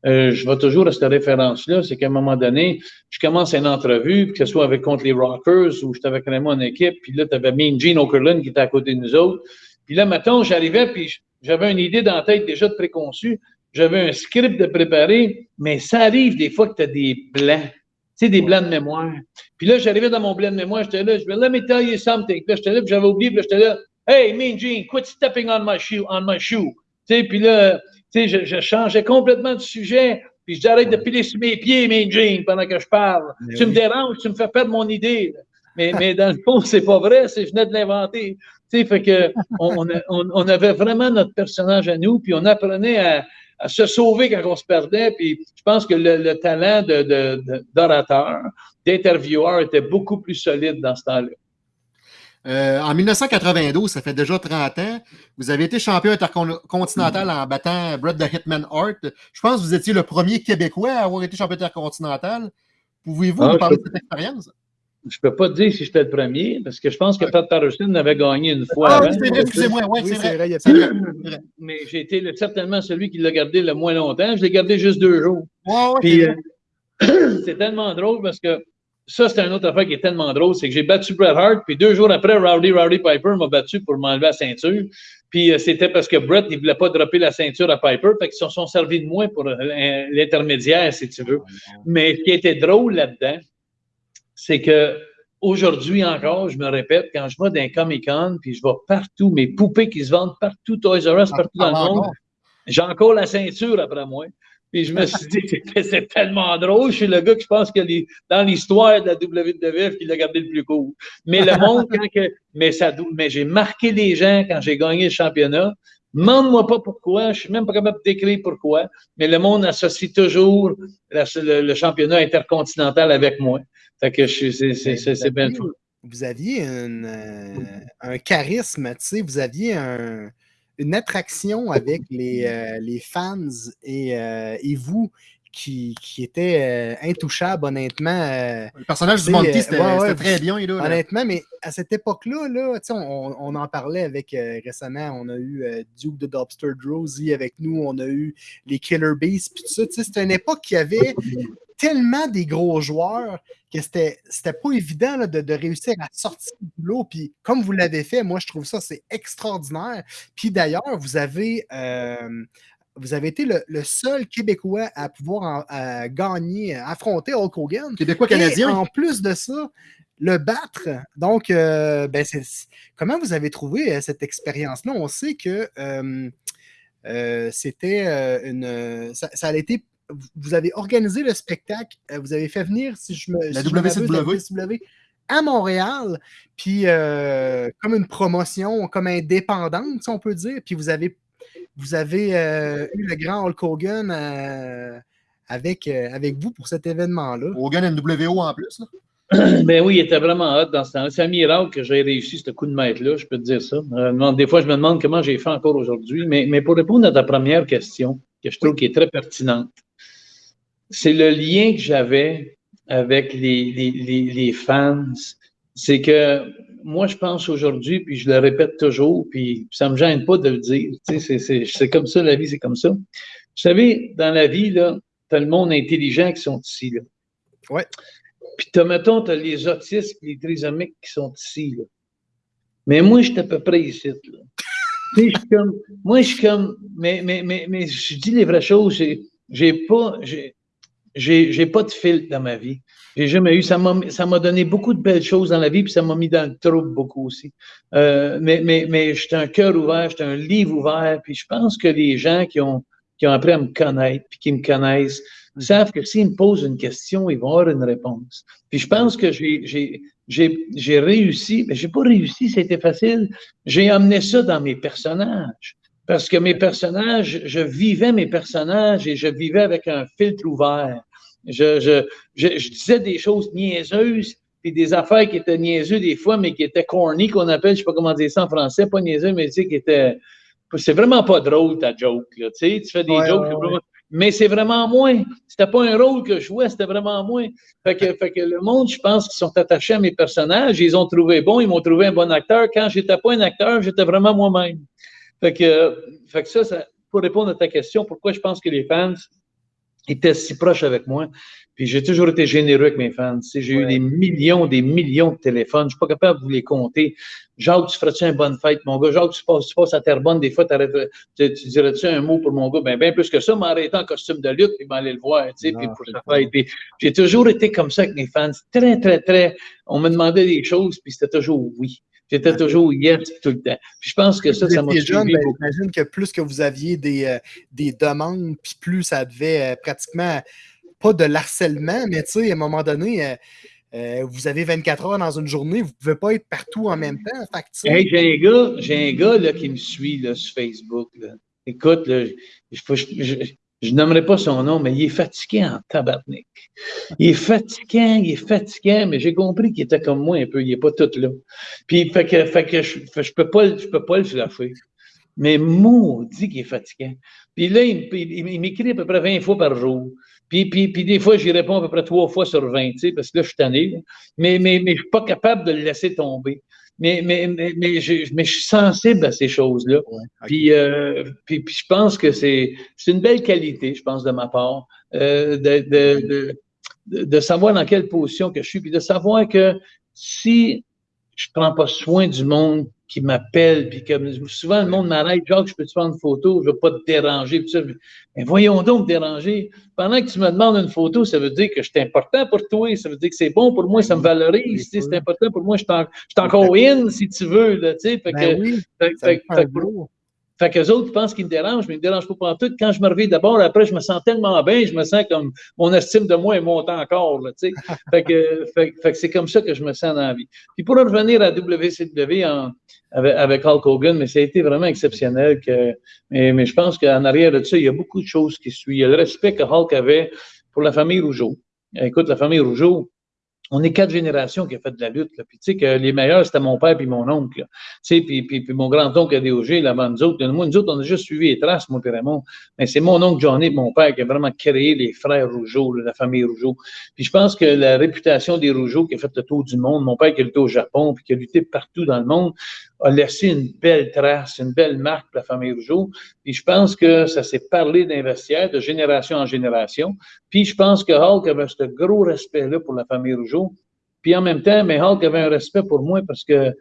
euh, je vais toujours à cette référence-là, c'est qu'à un moment donné, je commence une entrevue, que ce soit avec contre les Rockers ou j'étais avec vraiment en équipe, puis là, tu avais Mean Gene Okerlund qui était à côté de nous autres. Puis là, maintenant, j'arrivais, puis j'avais une idée dans la tête déjà de préconçue, j'avais un script de préparer, mais ça arrive des fois que tu as des blancs, tu sais, des blancs de mémoire. Puis là, j'arrivais dans mon blanc de mémoire, j'étais là, je vais let me tell you something. Puis là, j'étais là, puis j'avais oublié, puis j'étais là, hey, Mean Gene, quit stepping on my shoe, on my shoe. Tu sais, puis là, sais, je, je, changeais complètement de sujet, puis je dis arrête de piler sur mes pieds, mes jeans, pendant que je parle. tu me déranges, tu me fais perdre mon idée. Mais, mais dans le fond, c'est pas vrai, c'est je venais de l'inventer. Tu sais, fait que (laughs) on, on, on, avait vraiment notre personnage à nous, puis on apprenait à, à se sauver quand on se perdait. Puis je pense que le, le talent d'orateur, de, de, d'intervieweur était beaucoup plus solide dans ce temps-là. Euh, en 1992, ça fait déjà 30 ans, vous avez été champion intercontinental en battant Brett the Hitman Hart. Je pense que vous étiez le premier Québécois à avoir été champion intercontinental. Pouvez-vous ah, nous parler de cette expérience? Je ne peux pas dire si j'étais le premier, parce que je pense que Pat Patterson avait gagné une fois. Ah, excusez-moi, oui, c'est vrai. vrai. (clears throat) Mais j'ai été certainement celui qui l'a gardé le moins longtemps. Je l'ai gardé juste deux jours. Puis, euh, (clears throat) c'est tellement drôle parce que ça, c'est un autre affaire qui est tellement drôle, c'est que j'ai battu Bret Hart, puis deux jours après, Rowdy Rowdy Piper m'a battu pour m'enlever la ceinture. Puis euh, c'était parce que Bret, il voulait pas dropper la ceinture à Piper, fait qu'ils se sont servis de moi pour euh, l'intermédiaire, si tu veux. Mais ce qui était drôle là-dedans, c'est que aujourd'hui encore, je me répète, quand je vais dans Comic-Con, puis je vais partout, mes poupées qui se vendent partout, Toys R Us, partout dans le monde, j'ai encore la ceinture après moi. Puis je me suis dit, c'est tellement drôle. Je suis le gars que je pense que dans l'histoire de la WWF qui l'a gardé le plus court. Mais le monde, (laughs) quand que, mais ça, mais j'ai marqué les gens quand j'ai gagné le championnat. Demande-moi pas pourquoi, je suis même pas capable de décrire pourquoi, mais le monde associe toujours le, championnat intercontinental avec moi. Fait que c'est bien fou. Vous aviez euh, un charisme, tu sais, vous aviez un, une attraction avec les, euh, les fans et, euh, et vous qui, qui était euh, intouchable, honnêtement. le personnage du Monty, c'était très bien. Là, honnêtement, mais à cette époque-là, là, on, on, en parlait avec récemment, on a eu Duke de Dobster Drosy avec nous, on a eu les Killer Bees, puis tout ça. C'était une époque qui avait tellement des gros joueurs que c'était, c'était pas évident là, de, de, réussir à sortir du lot. Puis comme vous l'avez fait, moi, je trouve ça, c'est extraordinaire. Puis d'ailleurs, vous avez. Euh, vous avez été le, le, seul Québécois à pouvoir en, à gagner, affronter Hulk Hogan. Québécois-canadien. En plus de ça, le battre. Donc, euh, ben c'est, comment vous avez trouvé euh, cette expérience-là? On sait que euh, euh c'était une. Ça, ça, a été vous avez organisé le spectacle, euh, vous avez fait venir, si je me. La WCW. à Montréal, puis euh, comme une promotion, comme indépendante, si on peut dire, puis vous avez vous avez euh, eu le grand Hulk Hogan euh, avec, euh, avec vous pour cet événement-là. Hogan NWO en plus. Là. (clears throat) Ben oui, il était vraiment hot dans ce temps-là. C'est un miracle que j'ai réussi ce coup de maître-là, je peux te dire ça. Euh, des fois, je me demande comment j'ai fait encore aujourd'hui. Mais, mais pour répondre à ta première question, que je trouve qui est très pertinente, c'est le lien que j'avais avec les, les, les, les fans. C'est que moi, je pense aujourd'hui, puis je le répète toujours, puis ça me gêne pas de le dire. Tu sais, c'est comme ça, la vie, c'est comme ça. Vous savez, dans la vie, là, tu as le monde intelligent qui sont ici. Là. Ouais. Puis, as, mettons, tu as les autistes les trisomiques qui sont ici. Là. Mais moi, je suis à peu près ici. Là. (laughs) je suis comme, moi, je suis comme, mais, mais, mais, mais je dis les vraies choses. J'ai pas, j'ai pas de filtre dans ma vie. J'ai jamais eu. Ça m'a donné beaucoup de belles choses dans la vie, puis ça m'a mis dans le trouble beaucoup aussi. Euh, mais mais, mais j'étais un cœur ouvert, j'étais un livre ouvert, puis je pense que les gens qui ont, qui ont appris à me connaître, puis qui me connaissent, Mm. savent que s'ils me posent une question, ils vont avoir une réponse. Puis je pense que j'ai réussi, mais j'ai pas réussi, c'était facile. J'ai amené ça dans mes personnages. Parce que mes personnages, je vivais mes personnages et je vivais avec un filtre ouvert. Je, je, je, je disais des choses niaiseuses, puis des affaires qui étaient niaiseuses des fois, mais qui étaient corny, qu'on appelle, je sais pas comment dire ça en français, pas niaiseux, mais tu sais, qui étaient. C'est vraiment pas drôle ta joke, là. Tu sais, tu fais des jokes, mais c'est vraiment moins. C'était pas un rôle que je jouais, c'était vraiment. Fait que, fait que le monde, je pense qu'ils sont attachés à mes personnages, ils ont trouvé bon, ils m'ont trouvé un bon acteur. Quand j'étais pas un acteur, j'étais vraiment moi-même. Fait que, fait que ça, ça, pour répondre à ta question, pourquoi je pense que les fans étaient si proches avec moi, puis j'ai toujours été généreux avec mes fans. J'ai eu des millions, des millions de téléphones. Je ne suis pas capable de vous les compter. Jacques, tu ferais-tu une bonne fête, mon gars? Jacques, tu passes, tu passes à Terrebonne, des fois, tu, tu dirais-tu un mot pour mon gars? Ben, bien plus que ça, m'arrêter en costume de lutte, puis m'aller le voir, tu sais, puis pour sa fête. J'ai toujours été comme ça avec mes fans. Très, très, très. On me demandait des choses, puis c'était toujours oui. J'étais toujours yes tout le temps. Puis je pense que ça, ça m'a suivi ben, J'imagine que plus que vous aviez des, euh, des demandes, puis plus ça devait euh, pratiquement pas de l'harcèlement, mais tu sais, à un moment donné, euh, vous avez 24 heures dans une journée, vous ne pouvez pas être partout en même temps. Fait hey, j'ai un gars, j'ai un gars là, qui me suit là, sur Facebook. Là. Écoute, là, je, n'aimerais pas son nom, mais il est fatigué en tabarnak. Il est fatiguant, il est fatiguant, mais j'ai compris qu'il était comme moi un peu, il n'est pas tout là. Puis, fait que, fait que je ne peux, pas, je peux pas le flasher. Mais maudit qu'il est fatiguant. Puis là, il, m'écrit à peu près 20 fois par jour. Puis, puis, puis des fois, j'y réponds à peu près trois fois sur 20, tu sais, parce que là, je suis tanné. Mais, mais, mais je ne suis pas capable de le laisser tomber. Mais, mais, mais, mais, je, mais je suis sensible à ces choses-là. puis, euh, puis, puis, je pense que c'est une belle qualité, je pense, de ma part, euh, de, de, de, de, savoir dans quelle position que je suis, puis de savoir que si je ne prends pas soin du monde qui m'appellent, puis que souvent le monde m'arrête, Jacques, je peux te prendre une photo, je ne veux pas te déranger. Puis ça, mais voyons donc me déranger. Pendant que tu me demandes une photo, ça veut dire que je suis important pour toi, ça veut dire que c'est bon pour moi, ça me valorise, c'est important pour moi, je suis encore in si tu veux. Là, fait ben que, oui, fait, fait, fait, fait qu'eux autres pensent qu'ils me dérangent, mais ils me dérangent pas pendant tout. Quand je me réveille d'abord, après, je me sens tellement bien, je me sens comme mon estime de moi est montée encore, là, tu sais. (laughs) fait que, fait, fait que c'est comme ça que je me sens dans la vie. Puis pour revenir à WCW en, avec, avec, Hulk Hogan, mais ça a été vraiment exceptionnel que, mais, mais je pense qu'en arrière de ça, il y a beaucoup de choses qui suivent. Il y a le respect que Hulk avait pour la famille Rougeau. Écoute, la famille Rougeau, on est quatre générations qui ont fait de la lutte. Là. Puis tu sais que les meilleurs, c'était mon père puis mon oncle. Tu sais, puis, puis, puis, mon grand-oncle à DOG, là-bas, nous autres. Moi, nous autres, on a juste suivi les traces, moi et Raymond. Mais c'est mon oncle Johnny mon père qui a vraiment créé les frères Rougeau, la famille Rougeau. Puis je pense que la réputation des Rougeau qui a fait le tour du monde, mon père qui a lutté au Japon, puis qui a lutté partout dans le monde, a laissé une belle trace, une belle marque pour la famille Rougeau. Puis je pense que ça s'est parlé d'investisseurs de génération en génération. Puis je pense que Hulk avait ce gros respect-là pour la famille Rougeau. Puis en même temps, mais Hulk avait un respect pour moi parce que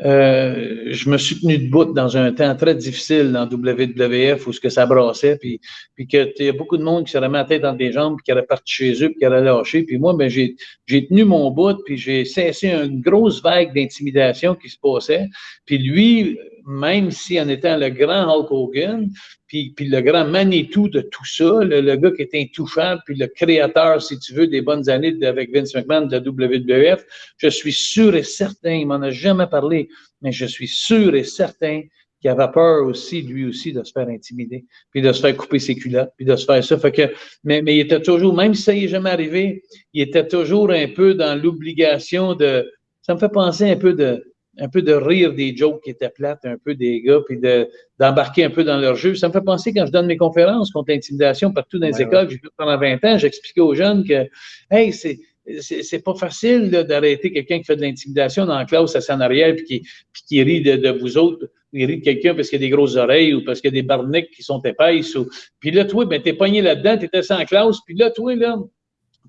euh, je me suis tenu debout dans un temps très difficile dans WWF où ce que ça brassait, puis, puis que y a beaucoup de monde qui se remet la tête dans des jambes, puis qui aurait parti chez eux, puis qui aurait lâché. Puis moi, ben, j'ai, j'ai tenu mon bout, puis j'ai cessé une grosse vague d'intimidation qui se passait. Puis lui, même si en étant le grand Hulk Hogan, puis, le grand Manitou de tout ça, le, gars qui est intouchable, puis le créateur, si tu veux, des bonnes années avec Vince McMahon de la WWF, je suis sûr et certain, il m'en a jamais parlé, mais je suis sûr et certain qui avait peur aussi, lui aussi, de se faire intimider, puis de se faire couper ses culottes, puis de se faire ça. Fait que, mais, mais il était toujours, même si ça n'est jamais arrivé, il était toujours un peu dans l'obligation de. Ça me fait penser un peu de un peu de rire des jokes qui étaient plates, un peu des gars, puis de, d'embarquer un peu dans leur jeu. Ça me fait penser quand je donne mes conférences contre l'intimidation partout dans les écoles, j'ai fait pendant 20 ans, j'expliquais aux jeunes que, hey, c'est, c'est, pas facile d'arrêter quelqu'un qui fait de l'intimidation dans la classe à en arrière puis qui, puis qui rit de, de, vous autres, il rit de quelqu'un parce qu'il a des grosses oreilles ou parce qu'il y a des barniques qui sont épaisses. Ou... Puis là, toi, ben, t'es pogné là-dedans, t'étais sans classe, puis là, toi, là,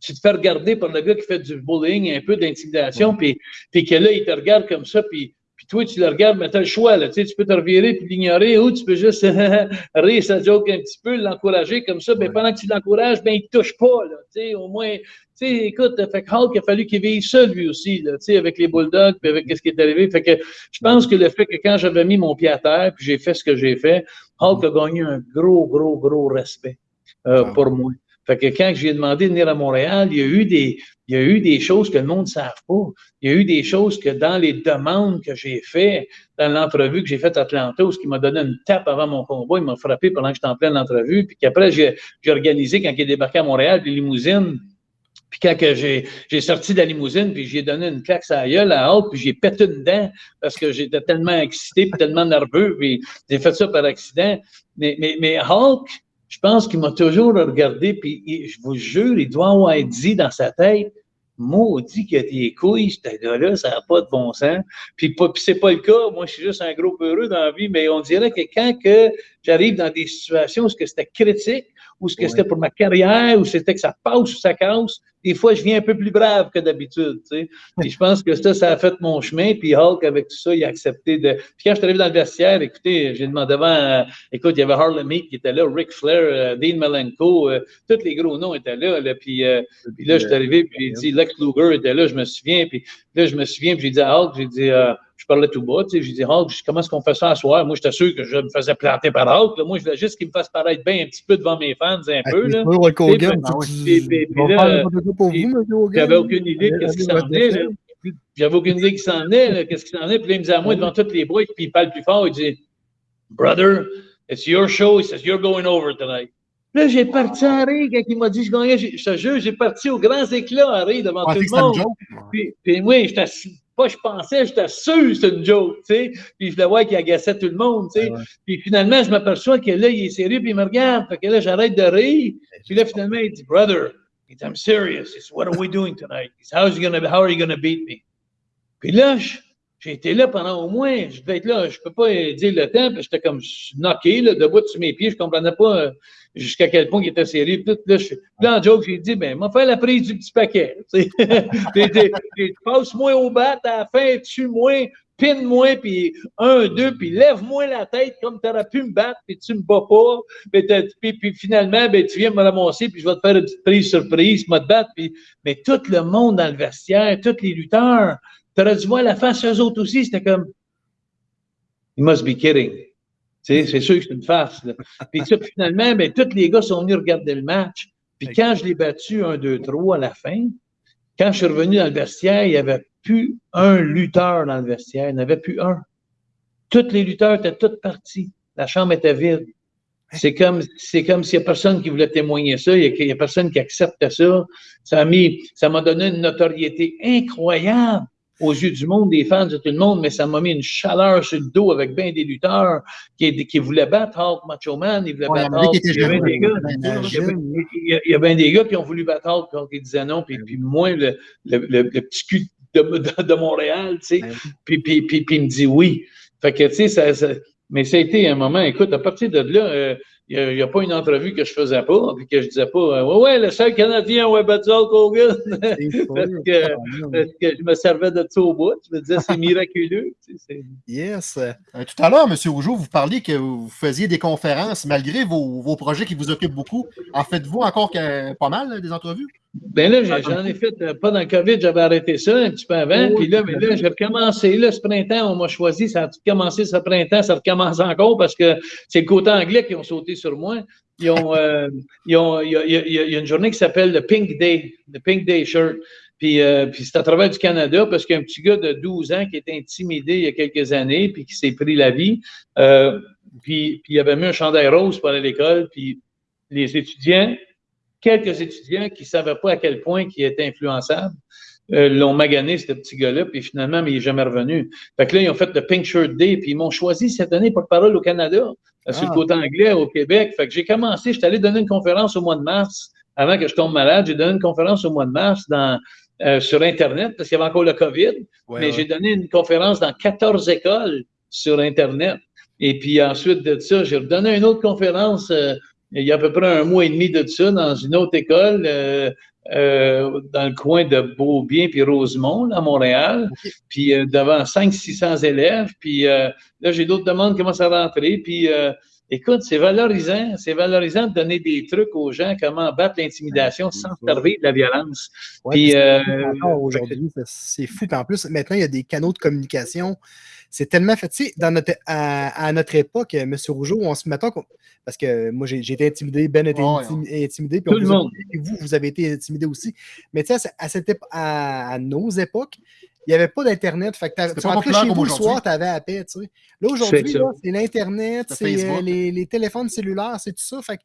tu te fais regarder par le gars qui fait du bullying, un peu d'intimidation, puis, puis que là, il te regarde comme ça, puis, puis toi, tu le regardes, mais tu as le choix, là, tu, sais, tu peux te revirer puis l'ignorer, ou tu peux juste (laughs) rire sa joke un petit peu, l'encourager comme ça, mais pendant que tu l'encourages, ben, il te touche pas, là, tu sais, au moins, tu sais, écoute, fait que Hulk, il a fallu qu'il vive seul, lui aussi, là, tu sais, avec les Bulldogs, puis avec ce qui est arrivé, fait que je pense que le fait que quand j'avais mis mon pied à terre, puis j'ai fait ce que j'ai fait, Hulk a gagné un gros, gros, gros respect euh, pour moi. Fait que quand j'ai demandé de venir à Montréal, il y a eu des, il y a eu des choses que le monde ne savent pas. Il y a eu des choses que dans les demandes que j'ai faites, dans l'entrevue que j'ai faite à Atlanta, ce qui m'a donné une tape avant mon combat, il m'a frappé pendant que j'étais en pleine entrevue, puis qu'après, j'ai organisé quand il est débarqué à Montréal, puis limousine, puis quand j'ai sorti de la limousine, puis j'ai donné une claque à la gueule à Hulk, puis j'ai pété une dent parce que j'étais tellement excité, puis tellement nerveux, puis j'ai fait ça par accident. Mais, mais, mais Hulk, je pense qu'il m'a toujours regardé, puis je vous jure, il doit avoir dit dans sa tête, maudit qu'il a des couilles, ce gars-là, ça n'a pas de bon sens. Puis, puis c'est pas le cas, moi je suis juste un gros peureux dans la vie, mais on dirait que quand que j'arrive dans des situations où c'était critique, ou ce que c'était pour ma carrière, ou c'était que ça passe ou ça casse, des fois, je viens un peu plus brave que d'habitude, tu sais. Et je pense que ça, ça a fait mon chemin, puis Hulk, avec tout ça, il a accepté de... Puis quand je suis arrivé dans le vestiaire, écoutez, j'ai demandé avant, euh, écoute, il y avait Harlem Heat qui était là, Ric Flair, euh, Dean Malenko, euh, tous les gros noms étaient là, puis, puis là, je suis arrivé, puis j'ai dit, Lex Luger était là, je me souviens, puis là, je me souviens, puis j'ai dit à Hulk, j'ai dit je parlais tout bas, tu sais, j'ai dit, Hulk, comment est-ce qu'on fait ça à soir? Moi, j'étais sûr que je me faisais planter par Hulk. Là. Moi, je voulais juste qu'il me fasse paraître bien un petit peu devant mes fans, un peu. Là. J'avais aucune idée de ce qui s'en venait. J'avais aucune idée qui s'en venait, qu'est-ce qui s'en venait. Puis là, il me disait à moi devant toutes les boîtes, puis il parle plus fort, il dit, Brother, it's your show. He says, You're going over tonight. Là, j'ai parti à rire quand il m'a dit je gagnais. Je te jure, j'ai parti aux grands éclats à rire devant tout le monde. Puis, puis oui, j'étais pas je pensais, j'étais sûr c'était une joke, tu sais. Puis je le vois qu'il agaçait tout le monde, tu sais. Puis finalement, je m'aperçois que là, il est sérieux, puis il me regarde. Fait que là, j'arrête de rire. Puis là, finalement, il dit, brother, I'm serious. It's what are we doing tonight? how, is gonna, how are you gonna beat me? Puis là, j'ai été là pendant au moins, je devais être là, je peux pas dire le temps, puis j'étais comme knocké, là, debout sur mes pieds, je comprenais pas euh, jusqu'à quel point il était sérieux. Puis là, je, en joke, j'ai dit, ben, m'a fait la prise du petit paquet. (laughs) Passe-moi au bat à la fin, tue-moi, pine-moi, puis un, deux, puis lève-moi la tête comme tu aurais pu me battre, puis tu me bats pas. Puis, finalement, ben, tu viens me ramasser, puis je vais te faire une petite prise surprise, me te battre. Mais tout le monde dans le vestiaire, tous les lutteurs, tu aurais dû voir la face eux autres aussi, c'était comme, you must be kidding c'est sûr que c'est une farce. Puis ça, finalement, ben, tous les gars sont venus regarder le match. Puis quand je l'ai battu 1, 2, 3 à la fin, quand je suis revenu dans le vestiaire, il n'y avait plus un lutteur dans le vestiaire. Il n'y en avait plus un. Tous les lutteurs étaient tous partis. La chambre était vide. C'est comme, c'est comme s'il n'y a personne qui voulait témoigner ça, il n'y a, a, personne qui acceptait ça. Ça m'a mis, ça m'a donné une notoriété incroyable aux yeux du monde, des fans de tout le monde, mais ça m'a mis une chaleur sur le dos avec bien des lutteurs qui, qui voulaient battre Hulk Macho Man, ils voulaient battre Hulk. Il y, avait des gars, il, y avait des gars qui ont voulu battre Hulk quand ils disaient non, puis, puis moi, le, le, le, petit cul de, de, Montréal, tu sais, puis, puis, puis, puis, il me dit oui. Fait que, tu sais, ça, ça, mais ça a été un moment, écoute, à partir de là, euh, il n'y a, pas une entrevue que je faisais pas, puis que je disais pas, ouais, ouais, le seul Canadien, ouais, battu Hulk Hogan. parce, que, parce, que, je me servais de ça au bout. Je me disais, c'est miraculeux. yes. Euh, tout à l'heure, M. Rougeau, vous parliez que vous faisiez des conférences malgré vos, vos projets qui vous occupent beaucoup. En faites-vous encore pas mal des entrevues? Ben là, j'en ai fait, euh, pas dans le COVID, j'avais arrêté ça un petit peu avant. puis là, mais là, j'ai recommencé. Là, ce printemps, on m'a choisi, ça a commencé ce printemps, ça recommence encore parce que c'est le côté anglais qui ont sauté sur moi. Il, y a, une journée qui s'appelle le Pink Day, le Pink Day Shirt. Puis, euh, puis c'est à travers du Canada parce qu'un petit gars de 12 ans qui était intimidé il y a quelques années, puis qui s'est pris la vie, euh, puis, il avait mis un chandail rose pour aller à l'école, puis les étudiants, quelques étudiants qui ne savaient pas à quel point il était influençable, euh, l'ont magané, ce petit gars-là, puis finalement, mais il n'est jamais revenu. Fait que là, ils ont fait le Pink Shirt Day, puis ils m'ont choisi cette année pour parole au Canada, sur le Ah. côté anglais, au Québec. Fait que j'ai commencé, j'étais allé donner une conférence au mois de mars, avant que je tombe malade. J'ai donné une conférence au mois de mars dans, euh, sur Internet, parce qu'il y avait encore le COVID, Ouais, mais ouais. j'ai donné une conférence dans 14 écoles sur Internet. Et puis ensuite de ça, j'ai redonné une autre conférence euh, il y a à peu près un mois et demi de ça dans une autre école euh, euh, dans le coin de Beaubien puis Rosemont, là, à Montréal. Puis euh, devant 500-600 élèves. Puis euh, là, j'ai d'autres demandes qui commencent à rentrer. Puis euh, écoute, c'est valorisant. C'est valorisant de donner des trucs aux gens, comment battre l'intimidation sans se servir de la violence. Ouais, Puis, euh, aujourd'hui, c'est- fou. Puis en plus, maintenant, il y a des canaux de communication. C'est tellement fait. Tu sais, dans notre, à, à notre époque, euh, M. Rougeau, on se mettait. Parce que moi, j'ai été intimidé, Ben a été intimidé. Puis Tout le monde. Et vous, vous avez été intimidé aussi. Mais tu sais, à, ce- à cette à, à nos époques, il n'y avait pas d'Internet. Fait que tu pas rentrais chez vous le soir, tu avais la paix. Tu sais. Là, aujourd'hui, C'est l'Internet, C'est euh, les, les téléphones cellulaires, c'est tout ça. Fait que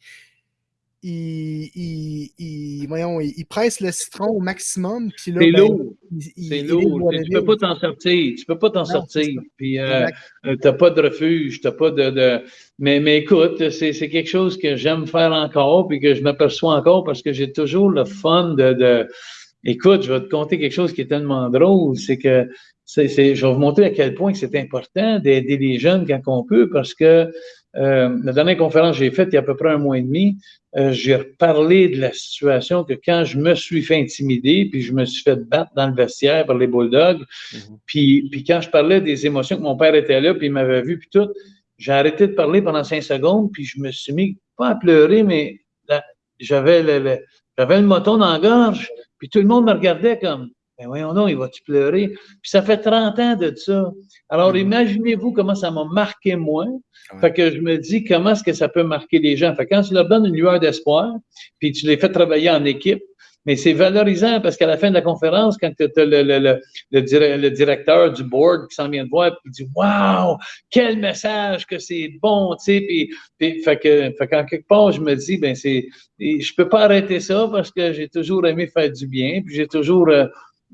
il, il, il- voyons, il, il presse le citron au maximum. Puis là, C'est ben, lourd. C'est lourd. Tu le peux pas t'en sortir. Tu peux pas t'en sortir. ça. Puis euh, euh, t'as pas de refuge, t'as pas de, de... Mais, mais écoute, c'est, c'est quelque chose que j'aime faire encore, puis que je m'aperçois encore parce que j'ai toujours le fun de, de... Écoute, je vais te conter quelque chose qui est tellement drôle, c'est que je vais vous montrer à quel point c'est important d'aider les jeunes quand on peut, parce que euh, la dernière conférence que j'ai faite il y a à peu près un mois et demi, euh, j'ai reparlé de la situation que quand je me suis fait intimider, puis je me suis fait battre dans le vestiaire par les Bulldogs, puis, puis quand je parlais des émotions que mon père était là, puis il m'avait vu, puis tout, j'ai arrêté de parler pendant cinq secondes, puis je me suis mis, pas à pleurer, mais j'avais le, le- j'avais le moton dans la gorge, puis tout le monde me regardait comme, ben voyons donc, il va-tu pleurer? Puis ça fait 30 ans de ça. Alors, imaginez-vous comment ça m'a marqué moi. Fait que je me dis, comment est-ce que ça peut marquer les gens? Fait que quand tu leur donnes une lueur d'espoir, puis tu les fais travailler en équipe, mais c'est valorisant parce qu'à la fin de la conférence, quand tu as le, le, le, le, dire- le directeur du board qui s'en vient de voir, puis il dit Waouh, quel message que c'est bon, tu sais, puis, puis fait que, fait qu'en quelque part, je me dis, ben c'est, je peux pas arrêter ça parce que j'ai toujours aimé faire du bien, puis j'ai toujours, euh,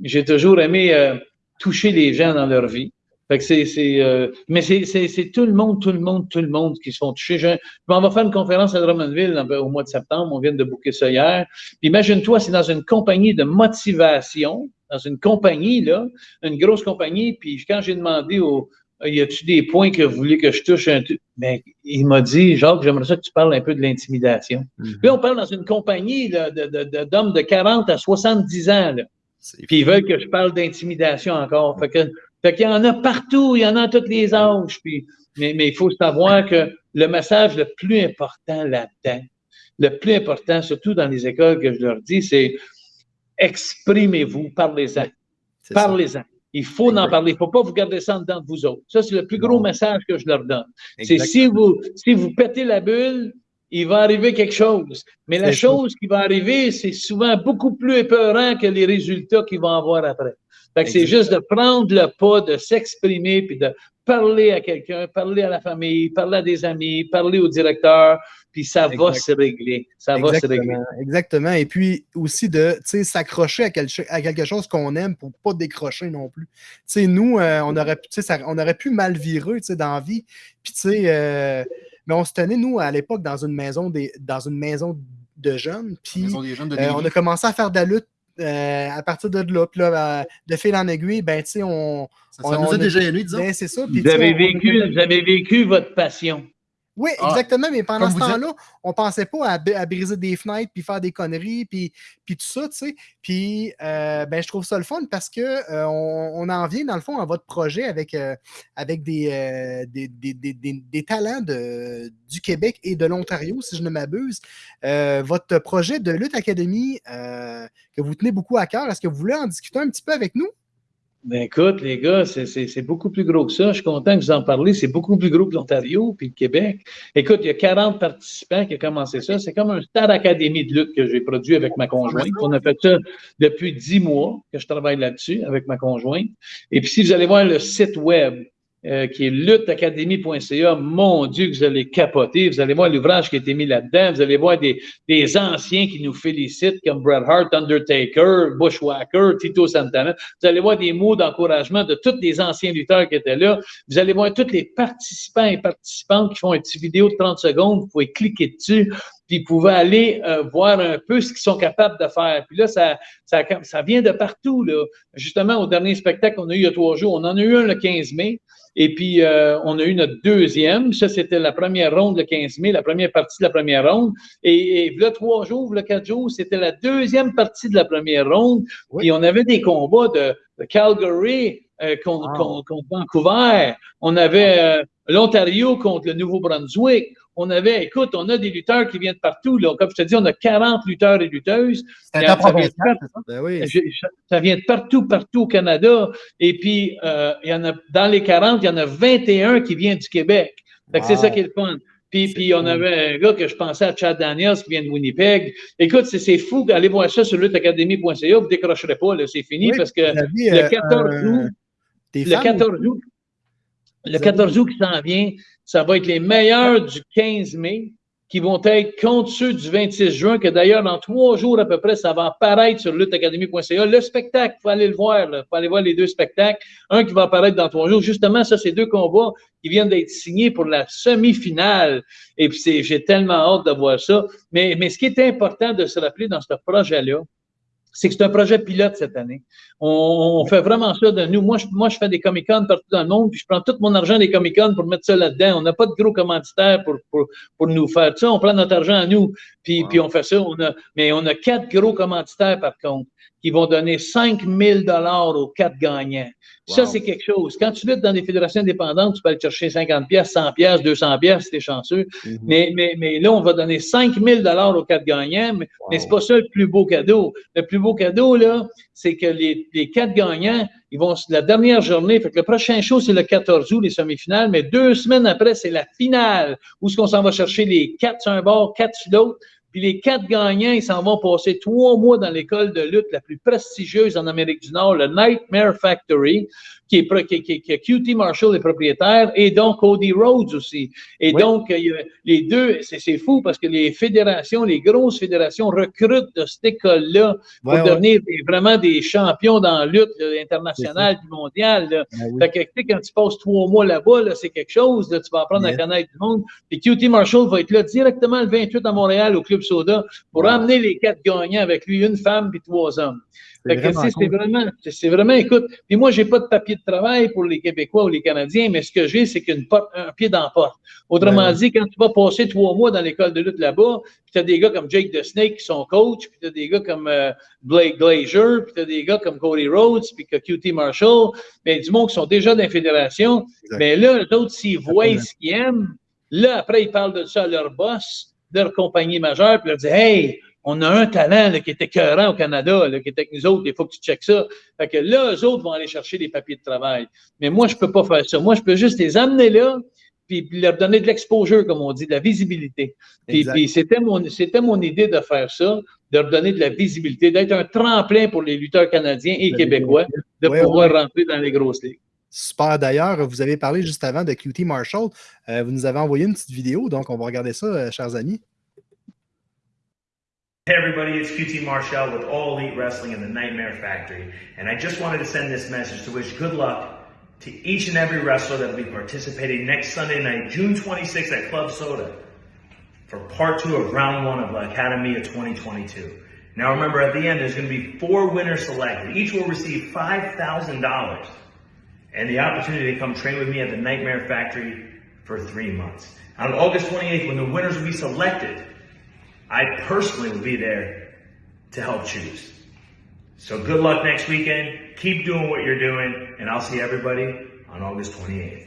j'ai toujours aimé euh, toucher les gens dans leur vie. Fait que c'est, c'est, euh, mais c'est, c'est, c'est tout le monde, tout le monde, tout le monde qui se font toucher. Je, m'en vais faire une conférence à Drummondville au mois de septembre. On vient de booker ça hier. Puis Imagine-toi, c'est dans une compagnie de motivation, dans une compagnie, là, une grosse compagnie. Puis quand j'ai demandé au, y a-tu des points que vous voulez que je touche un tu- Ben, il m'a dit, Jacques, j'aimerais ça que tu parles un peu de l'intimidation. Puis on parle dans une compagnie là, de, de, de- d'hommes de 40 à 70 ans. Là. Puis ils veulent que je parle d'intimidation encore. Fait que, fait qu'il y en a partout, il y en a à tous les âges. Puis, mais, mais il faut savoir que le message le plus important là-dedans, le plus important, surtout dans les écoles que je leur dis, c'est exprimez-vous, parlez-en. Parlez-en. Il faut en parler. Il ne faut pas vous garder ça en dedans de vous autres. Ça, c'est le plus gros message que je leur donne. C'est si vous, si vous pétez la bulle, il va arriver quelque chose. Mais la ça. chose qui va arriver, c'est souvent beaucoup plus épeurant que les résultats qu'ils vont avoir après. Fait que c'est juste de prendre le pas, de s'exprimer, puis de parler à quelqu'un, parler à la famille, parler à des amis, parler au directeur, puis ça va se régler. Ça va se régler. Exactement, exactement. Et puis aussi de tu sais, s'accrocher à, quel- à quelque chose qu'on aime pour pas décrocher non plus. Tu sais, nous, euh, on, aurait, sais, ça- on aurait pu mal virer tu sais, dans la vie. Puis, tu sais, euh, mais on se tenait, nous, à l'époque, dans une maison des, dans une maison de jeunes. Puis, Maison des jeunes de euh, on a commencé à faire de la lutte euh, à partir de là. Puis là, euh, de fil en aiguille, ben, tu sais, on. Ça, ça on- nous on a a- déjà aimé, disons. ben, c'est ça. Puis, Vous avez on- vécu, vous avez vécu votre passion. Oui, Ah, exactement, mais pendant ce vous dites. temps-là, on pensait pas à, briser des fenêtres, puis faire des conneries, puis, puis tout ça, tu sais. Puis, euh, ben, je trouve ça le fun parce que euh, on, on en vient, dans le fond, à votre projet avec, euh, avec des, euh, des, des- des- des- talents de, du Québec et de l'Ontario, si je ne m'abuse. Euh, votre projet de Lutte Academy euh, que vous tenez beaucoup à cœur, est-ce que vous voulez en discuter un petit peu avec nous? Ben écoute, les gars, c'est beaucoup plus gros que ça. Je suis content que vous en parlez. C'est beaucoup plus gros que l'Ontario puis le Québec. Écoute, il y a 40 participants qui ont commencé ça. C'est comme un Star Academy de lutte que j'ai produit avec ma conjointe. On a fait ça depuis 10 mois que je travaille là-dessus avec ma conjointe. Et puis, si vous allez voir le site web, euh, qui est lutteacademy.ca. Mon Dieu, vous allez capoter. Vous allez voir l'ouvrage qui a été mis là-dedans. Vous allez voir des, des anciens qui nous félicitent, comme Bret Hart, Undertaker, Bushwhacker, Tito Santana. Vous allez voir des mots d'encouragement de tous les anciens lutteurs qui étaient là. Vous allez voir tous les participants et participantes qui font une petite vidéo de 30 secondes. Vous pouvez cliquer dessus puis vous pouvez aller euh, voir un peu ce qu'ils sont capables de faire. Puis là, ça, ça, ça vient de partout. Là. Justement, au dernier spectacle qu'on a eu il y a trois jours, on en a eu un le 15 mai. Et puis, euh, on a eu notre deuxième. Ça, c'était la première ronde le 15 mai, la première partie de la première ronde. Et, et là, trois jours, le quatre jours, c'était la deuxième partie de la première ronde. Et on avait des combats de, Calgary euh, contre, Vancouver. On avait euh, l'Ontario contre le Nouveau-Brunswick on avait, écoute, on a des lutteurs qui viennent de partout. Là. Comme je te dis, on a 40 lutteurs et lutteuses. ça, vient de, ben oui. ça vient de partout, partout au Canada. Et puis, euh, il y en a, dans les 40, il y en a 21 qui viennent du Québec. C'est ça qui est le fun. Puis, puis on avait un gars que je pensais à Chad Daniels qui vient de Winnipeg. Écoute, c'est fou d'aller voir ça sur lutteacademy.ca. Vous ne décrocherez pas, c'est fini parce que le 14 euh, août, le 14 août, le 14 août qui s'en vient, ça va être les meilleurs du 15 mai qui vont être contre ceux du 26 juin, que d'ailleurs, dans trois jours à peu près, ça va apparaître sur lutteacademy.ca. Le spectacle, il faut aller le voir, il faut aller voir les deux spectacles. Un qui va apparaître dans trois jours. Justement, ça, c'est deux combats qui viennent d'être signés pour la semi-finale. Et puis, j'ai tellement hâte de voir ça. Mais, mais ce qui est important de se rappeler dans ce projet-là, c'est que c'est un projet pilote cette année. On, fait vraiment ça de nous. Moi je, moi, je fais des Comic-Con partout dans le monde, puis je prends tout mon argent des Comic-Con pour mettre ça là-dedans. On n'a pas de gros commanditaires pour, pour, pour, nous faire ça. On prend notre argent à nous, puis, puis on fait ça. On a, mais on a quatre gros commanditaires, par contre, qui vont donner 5 000 aux quatre gagnants. Ça, c'est quelque chose. Quand tu luttes dans des fédérations indépendantes, tu peux aller chercher 50 pièces, 100 pièces, 200 pièces si t'es chanceux. Mm-hmm. mais, mais, mais là, on va donner 5 000 aux quatre gagnants, mais, mais c'est pas ça le plus beau cadeau. Le plus beau cadeau, là, c'est que les, les quatre gagnants, ils vont, la dernière journée, fait que le prochain show, c'est le 14 août, les semi-finales, mais deux semaines après, c'est la finale, où est-ce qu'on s'en va chercher les quatre sur un bord, quatre sur l'autre. Puis les quatre gagnants, ils s'en vont passer trois mois dans l'école de lutte la plus prestigieuse en Amérique du Nord, le Nightmare Factory qui est, qui, qui, qui QT Marshall est propriétaire, et donc Cody Rhodes aussi. Et donc, les deux, c'est fou parce que les fédérations, les grosses fédérations recrutent de cette école-là pour devenir vraiment des champions dans la lutte internationale du mondial. Ben fait que, quand tu passes trois mois là-bas, c'est quelque chose, tu vas apprendre à connaître du monde. Puis QT Marshall va être là directement le 28 à Montréal au Club Soda pour emmener les quatre gagnants avec lui, une femme puis trois hommes. C'est vraiment, vraiment, écoute, puis moi, j'ai pas de papier de travail pour les Québécois ou les Canadiens, mais ce que j'ai, c'est qu'une porte, un pied dans la porte. Autrement dit, quand tu vas passer trois mois dans l'école de lutte là-bas, puis tu as des gars comme Jake the Snake qui sont coach, puis tu as des gars comme euh, Blake Glazier, puis tu as des gars comme Cody Rhodes, puis que QT Marshall, mais du monde qui sont déjà dans la fédération. Mais là, les autres, s'ils voient ce qu'ils aiment, là, après, ils parlent de ça à leur boss, de leur compagnie majeure, puis ils leur disent Hey, on a un talent là, qui était écœurant au Canada, là, qui était avec nous autres, il faut que tu checkes ça. Fait que là, eux autres vont aller chercher des papiers de travail. Mais moi, je peux pas faire ça. Moi, je peux juste les amener là, puis leur donner de l'exposure, comme on dit, de la visibilité. Puis, puis c'était mon, c'était mon idée de faire ça, de leur donner de la visibilité, d'être un tremplin pour les lutteurs canadiens et québécois, de pouvoir rentrer dans les grosses ligues. Super. D'ailleurs, vous avez parlé juste avant de QT Marshall. Euh, vous nous avez envoyé une petite vidéo, donc on va regarder ça, euh, chers amis. Hey everybody, it's QT Marshall with All Elite Wrestling and the Nightmare Factory, and I just wanted to send this message to wish good luck to each and every wrestler that will be participating next Sunday night, June 26th at Club Soda, for part two of round one of the Academy of 2022. Now remember, at the end, there's going to be four winners selected. Each will receive $5,000 and the opportunity to come train with me at the Nightmare Factory for three months. On August 28th, when the winners will be selected, I personally will be there to help choose. So good luck next weekend. Keep doing what you're doing, and I'll see everybody on August 28th.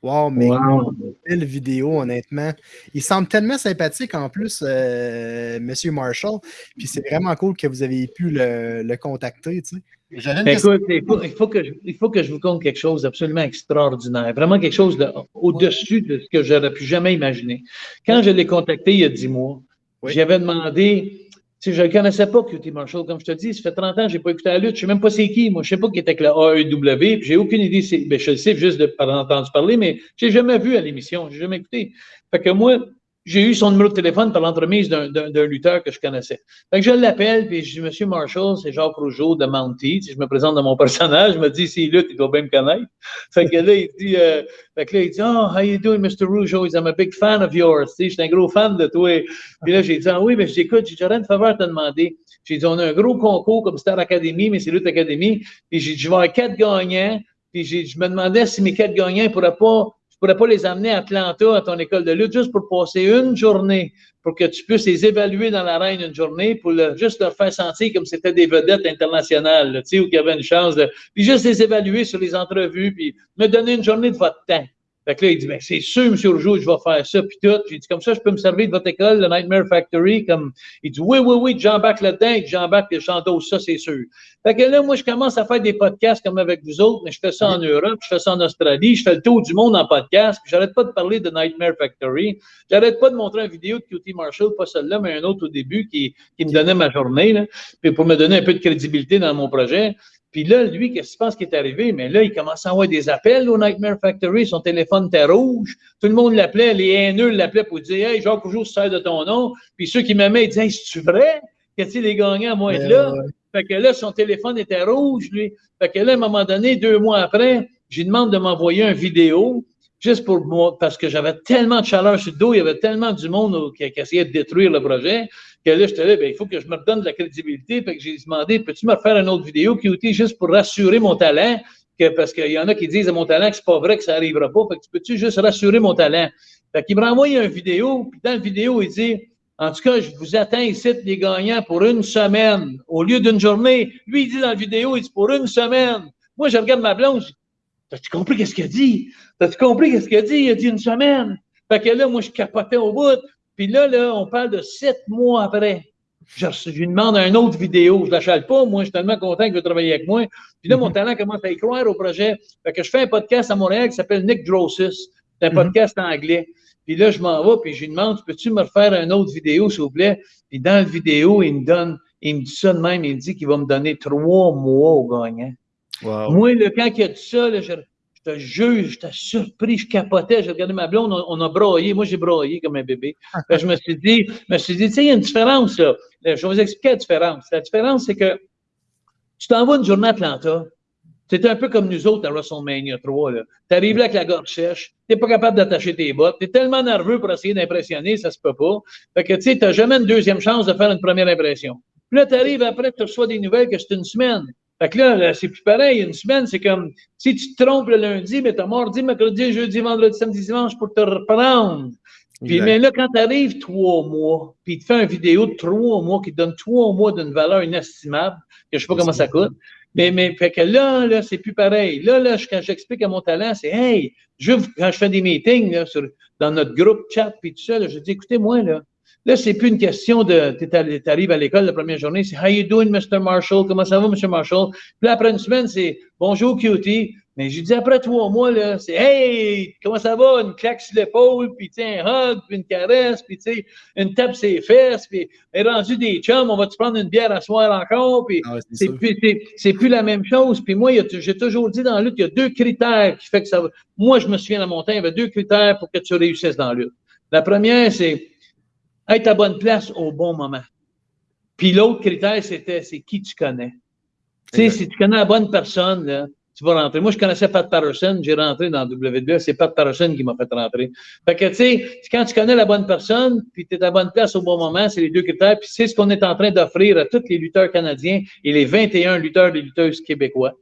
Wow, mais Wow. belle vidéo, honnêtement. Il semble tellement sympathique en plus, euh, Monsieur Marshall. Puis c'est vraiment cool que vous avez pu le, le contacter, tu sais. Question. Écoute, il faut, il faut que je, il faut que je vous conte quelque chose d'absolument extraordinaire. Vraiment quelque chose de- au-dessus de ce que j'aurais pu jamais imaginer. Quand je l'ai contacté il y a dix mois, Oui. j'avais demandé, tu sais, je ne connaissais pas QT Marshall, comme je te dis, ça fait 30 ans que je n'ai pas écouté la lutte, je ne sais même pas c'est qui, moi, je ne sais pas qui était avec le AEW, puis j'ai aucune idée, ben, je le sais juste de par entendu parler, mais je n'ai jamais vu à l'émission, je n'ai jamais écouté. Fait que moi, j'ai eu son numéro de téléphone par l'entremise d'un- lutteur que je connaissais. Fait que je l'appelle, puis je dis, Monsieur Marshall, c'est Jacques Rougeau de Mountie. Si je me présente dans mon (laughs) personnage, je me dis, s'il lutte, il doit bien me connaître. Fait que là, il dit, euh, fait que là, il dit, oh, how you doing, Mr. Rougeau? I'm a big fan of yours. Je suis un gros fan de toi. Puis là, j'ai dit, ah oui, mais j'écoute, j'ai j'aurais une faveur à te demander. J'ai dit, on a un gros concours comme Star Academy, mais c'est Lutte Academy. Puis j'ai dit, je vais avoir quatre gagnants. Puis je me demandais si mes quatre gagnants ne pourraient pas, je pourrais pas les amener à Atlanta, à ton école de lutte, juste pour passer une journée, pour que tu puisses les évaluer dans l'arène une journée, pour juste leur faire sentir comme c'était des vedettes internationales, tu sais, où il y avait une chance de. Puis juste les évaluer sur les entrevues, puis me donner une journée de votre temps. Fait que là, il dit, ben, c'est sûr, M. Rougeau, je vais faire ça, puis tout. J'ai dit, comme ça, je peux me servir de votre école, le Nightmare Factory, comme, il dit, oui, oui, oui, j'embarque là-dedans, et j'embarque, et j'endosse ça, c'est sûr. Fait que là, moi, je commence à faire des podcasts comme avec vous autres, mais je fais ça en Europe, je fais ça en Australie, je fais le tour du monde en podcast, puis j'arrête pas de parler de Nightmare Factory. J'arrête pas de montrer une vidéo de QT Marshall, pas celle-là, mais un autre au début qui, qui me donnait ma journée, là, puis pour me donner un peu de crédibilité dans mon projet. Puis là, lui, qu'est-ce que tu penses qui est arrivé? Mais là, il commence à envoyer des appels au Nightmare Factory. Son téléphone était rouge. Tout le monde l'appelait. Les haineux l'appelaient pour dire Hey, Jacques Rougeau, sert de ton nom. Puis ceux qui m'aimaient, ils disaient Hey, c'est-tu vrai? Qu'est-ce les gagnants à moi être Mais, là? Fait que là, son téléphone était rouge, lui. Fait que là, à un moment donné, deux mois après, j'ai demandé de m'envoyer une vidéo, juste pour moi, parce que j'avais tellement de chaleur sur le dos, il y avait tellement du monde qui, qui essayait de détruire le projet, que là, j'étais là, ben, il faut que je me redonne de la crédibilité. Fait que j'ai demandé, peux-tu me refaire une autre vidéo, QT, juste pour rassurer mon talent? Parce qu'il y en a qui disent à mon talent que c'est pas vrai, que ça arrivera pas. Fait que tu peux-tu juste rassurer mon talent? Fait qu'il me renvoie une vidéo, puis dans la vidéo, il dit, en tout cas, je vous attends ici, les gagnants, pour une semaine, au lieu d'une journée. Lui, il dit dans la vidéo, il dit pour une semaine. Moi, je regarde ma blonde, T'as-tu compris qu'est-ce qu'il a dit? T'as-tu compris qu'est-ce qu'il a dit? Il a dit une semaine. Fait que là, moi, je capotais au bout. Puis là, là, on parle de sept mois après. Je, je lui demande une autre vidéo. Je ne l'achète pas. Moi, je suis tellement content qu'il veut travailler avec moi. Puis là, mon talent commence à y croire au projet. Fait que je fais un podcast à Montréal qui s'appelle Nick Drossis. C'est un Mhm. podcast anglais. Puis là, je m'en vais, puis je lui demande, peux-tu me refaire une autre vidéo, s'il vous plaît? Puis dans la vidéo, il me donne, il me dit ça de même, il me dit qu'il va me donner trois mois au gagnant. Moi, là, quand il a dit ça, là, je, te jure, j'étais surpris, je capotais. J'ai regardé ma blonde, on, a broyé. Moi, j'ai broyé comme un bébé. Je me suis dit, je me suis dit, tu sais, il y a une différence, là. Je vais vous expliquer la différence. La différence, c'est que tu t'envoies une journée à Atlanta. C'est un peu comme nous autres à WrestleMania 3. Tu arrives là avec la gorge sèche, tu pas capable d'attacher tes bottes, tu es tellement nerveux pour essayer d'impressionner, ça se peut pas. Fait que tu tu n'as jamais une deuxième chance de faire une première impression. Puis là, tu arrives après, tu reçois des nouvelles que c'est une semaine. Fait que là, c'est plus pareil. Une semaine, c'est comme si tu te trompes le lundi, mais tu as mardi, mercredi, jeudi, vendredi, samedi, dimanche pour te reprendre. Puis, mais là, quand tu arrives trois mois, puis il te fait une vidéo de trois mois qui te donne trois mois d'une valeur inestimable, que je sais pas comment ça coûte, mais, mais fait que là, là, c'est plus pareil. Là, là, je- quand j'explique à mon talent, c'est Hey, je, quand je fais des meetings là, sur, dans notre groupe chat, puis tout ça, là, je dis écoutez, moi, là, là, c'est plus une question de tu arrives à l'école la première journée, c'est How you doing, Mr. Marshall? Comment ça va, Mr. Marshall? Puis là, après une semaine, c'est Bonjour, cutie. Mais je dis après trois mois, là, c'est Hey, comment ça va? Une claque sur l'épaule, puis un hug, puis une caresse, puis une tape sur les fesses, puis est rendu des chums, on va te prendre une bière à soir encore, puis Ah c'est plus, la même chose. Puis moi, j'ai toujours dit dans la lutte, il y a deux critères qui fait que ça va. Moi, je me souviens dans mon temps, il y avait deux critères pour que tu réussisses dans la lutte. La première, c'est être à bonne place au bon moment. Puis l'autre critère, c'était c'est qui tu connais. Tu sais, si tu connais la bonne personne, là, tu vas rentrer. Moi, je connaissais Pat Patterson, j'ai rentré dans WWE, c'est Pat Patterson qui m'a fait rentrer. Fait que, tu sais, quand tu connais la bonne personne, puis tu es à la bonne place au bon moment, c'est les deux critères. Puis c'est ce qu'on est en train d'offrir à tous les lutteurs canadiens et les 21 lutteurs et lutteuses québécois.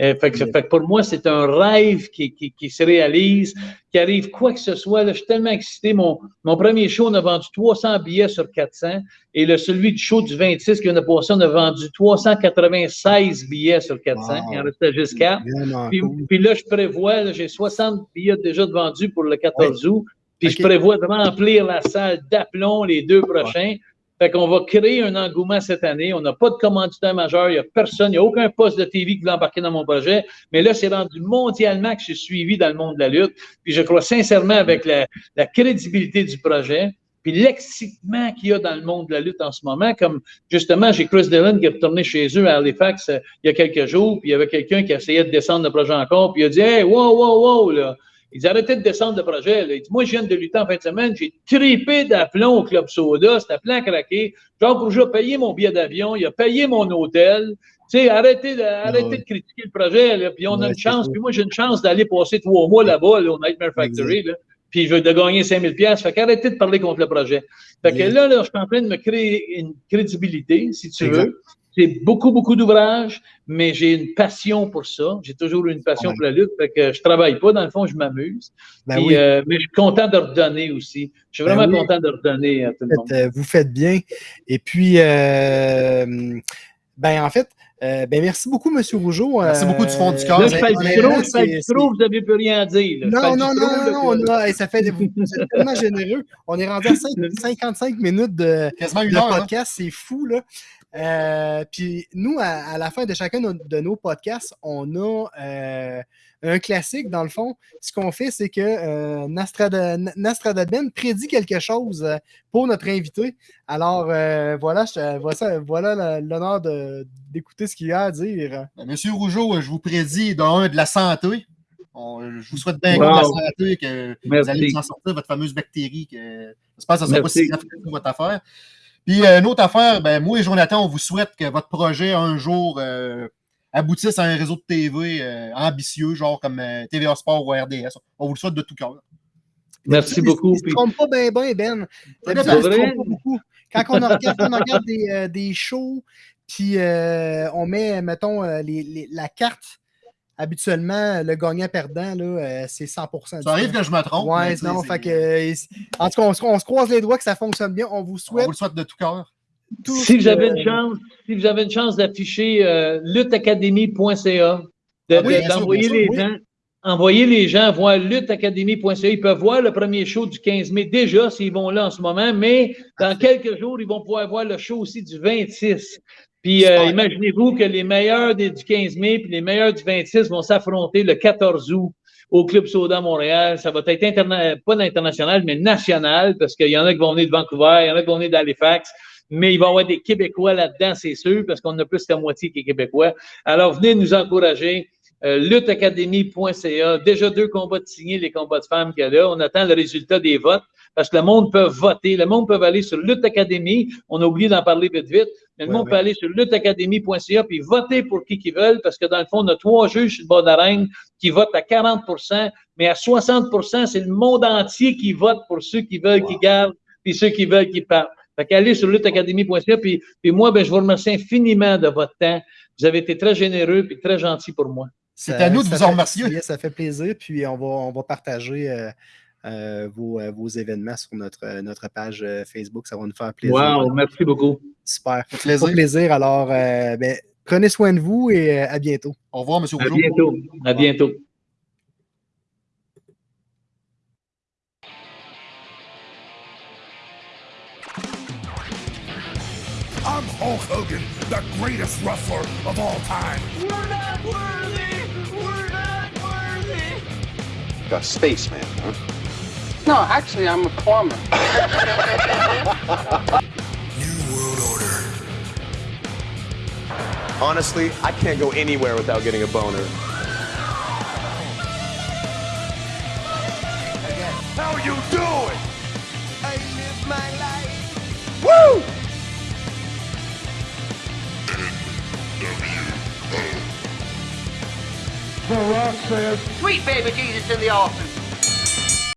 Euh, fait, que, fait que pour moi, c'est un rêve qui, qui, qui, se réalise, qui arrive quoi que ce soit. Là, je suis tellement excité. Mon, mon premier show, on a vendu 300 billets sur 400. Et le, celui du show du 26 qui vient de passer, on a vendu 396 billets sur 400. Wow. Il en restait juste 4. Puis, cool. puis, là, je prévois, j'ai 60 billets déjà de vendus pour le 14 ouais. août. Puis okay. je prévois de remplir la salle d'aplomb les deux prochains. Ouais. Fait qu'on va créer un engouement cette année. On n'a pas de commanditaire majeur. Il n'y a personne. Il n'y a aucun poste de TV qui veut embarquer dans mon projet. Mais là, c'est rendu mondialement que je suis suivi dans le monde de la lutte. Puis je crois sincèrement avec la, crédibilité du projet, puis l'excitement qu'il y a dans le monde de la lutte en ce moment, comme justement, j'ai Chris Dillon qui est retourné chez eux à Halifax euh, il y a quelques jours, puis il y avait quelqu'un qui essayait de descendre le projet encore, puis il a dit Hey, wow, wow, wow, là. Ils arrêtaient de descendre le projet. Là. Il dit, moi, je viens de lutter en fin de semaine. J'ai tripé d'aplomb au Club Soda. C'était plein craqué. Jean Rougeau a payé mon billet d'avion. Il a payé mon hôtel. Tu sais, arrêtez, de, arrêtez ouais. de critiquer le projet. Là. Puis on ouais, a une chance. Puis moi, j'ai une chance d'aller passer trois mois là-bas, là, au Nightmare Factory. Là. Puis je veux de gagner 5000 pièces. Fait qu'arrêtez de parler contre le projet. Fait que là, là, je suis en train de me créer une crédibilité, si tu exact. veux. J'ai beaucoup, beaucoup d'ouvrages, mais j'ai une passion pour ça. J'ai toujours eu une passion ouais. pour la lutte. Fait que je travaille pas, dans le fond, je m'amuse. Ben oui. euh, mais je suis content de redonner aussi. Je suis vraiment ben oui. content de redonner à tout le monde. Euh, vous faites bien. Et puis, euh, ben en fait, euh, ben merci beaucoup, M. Rougeau. Merci beaucoup du fond du cœur. Là, je fais du trop, je fais du trop, vous n'avez plus rien à dire. Non, non, non, non, non, on a, ça fait vous êtes tellement généreux. On est rendu à 5, 55 (laughs) minutes de, de heure, podcast, c'est fou, là. Euh, puis nous, à, à, la fin de chacun de nos podcasts, on a euh, un classique, dans le fond. Ce qu'on fait, c'est que euh, Nastradaben prédit quelque chose pour notre invité. Alors, euh, voilà, je, voilà, voilà l'honneur d'écouter ce qu'il a à dire. Monsieur Rougeau, je vous prédis d'un de la santé. On, je vous souhaite bien wow. la santé, que Merci. vous allez vous en sortir, votre fameuse bactérie. Que, j'espère que ça ne sera pas si grave votre affaire. Puis euh, une autre affaire, ben, moi et Jonathan, on vous souhaite que votre projet un jour euh, aboutisse à un réseau de TV euh, ambitieux, genre comme euh, TVA Sport ou RDS. On vous le souhaite de tout cœur. Merci beaucoup. Il ne se trompe pas bien, bien, Ben. ben se trompe pas beaucoup. Quand on regarde, on regarde des, euh, des, shows, puis on met, mettons, les, les, la carte habituellement, le gagnant-perdant, euh, c'est 100 Ça arrive que je me trompe. Ouais, non, fait que, en tout cas, on, on, se croise les doigts que ça fonctionne bien. On vous souhaite. On vous le souhaite de tout cœur. Si vous avez une chance, si vous avez une chance d'afficher euh, lutteacademy.ca, d'envoyer oui, les gens. Envoyer les gens voir lutteacademy.ca. Ils peuvent voir le premier show du 15 mai déjà s'ils vont là en ce moment, mais dans quelques jours, ils vont pouvoir voir le show aussi du 26. Puis euh, imaginez-vous que les meilleurs des, du 15 mai puis les meilleurs du 26 vont s'affronter le 14 août au Club Soda Montréal. Ça va être interna pas international, mais national, parce qu'il y en a qui vont venir de Vancouver, il y en a qui vont venir d'Halifax. Mais il va y avoir des Québécois là-dedans, c'est sûr, parce qu'on a plus qu'à moitié qui est Québécois. Alors, venez nous encourager. Euh, lutteacademy.ca. Déjà deux combats de signés, les combats de femmes qu'il y a là. On attend le résultat des votes parce que le monde peut voter. Le monde peut aller sur Lutte Academy. On a oublié d'en parler vite, vite. Mais le ouais, monde ouais. peut aller sur lutteacademy.ca puis voter pour qui qu'ils veulent parce que dans le fond, on a trois juges sur le bas d'arène qui votent à 40% mais à 60% c'est le monde entier qui vote pour ceux qui veulent wow. qu'ils gardent puis ceux qui veulent qu'ils partent. Fait qu'allez sur lutteacademy.ca puis, puis moi, ben, je vous remercie infiniment de votre temps. Vous avez été très généreux puis très gentil pour moi. C'est à nous de vous en remercier. Ça fait plaisir, puis on va, on va partager euh, euh, vos, euh, vos, événements sur notre, notre page Facebook. Ça va nous faire plaisir. Wow, merci beaucoup. Super. Ça fait plaisir. plaisir. Alors, ben, prenez soin de vous et à bientôt. Au revoir, M. Rougeau. À bientôt. À bientôt. I'm Hulk Hogan, the greatest wrestler of all time. We're not worthy! A spaceman, huh? No, actually, I'm a plumber. (laughs) New World Order. Honestly, I can't go anywhere without getting a boner. How you doing? I live my life. Woo! The Rock says, Sweet baby Jesus in the office.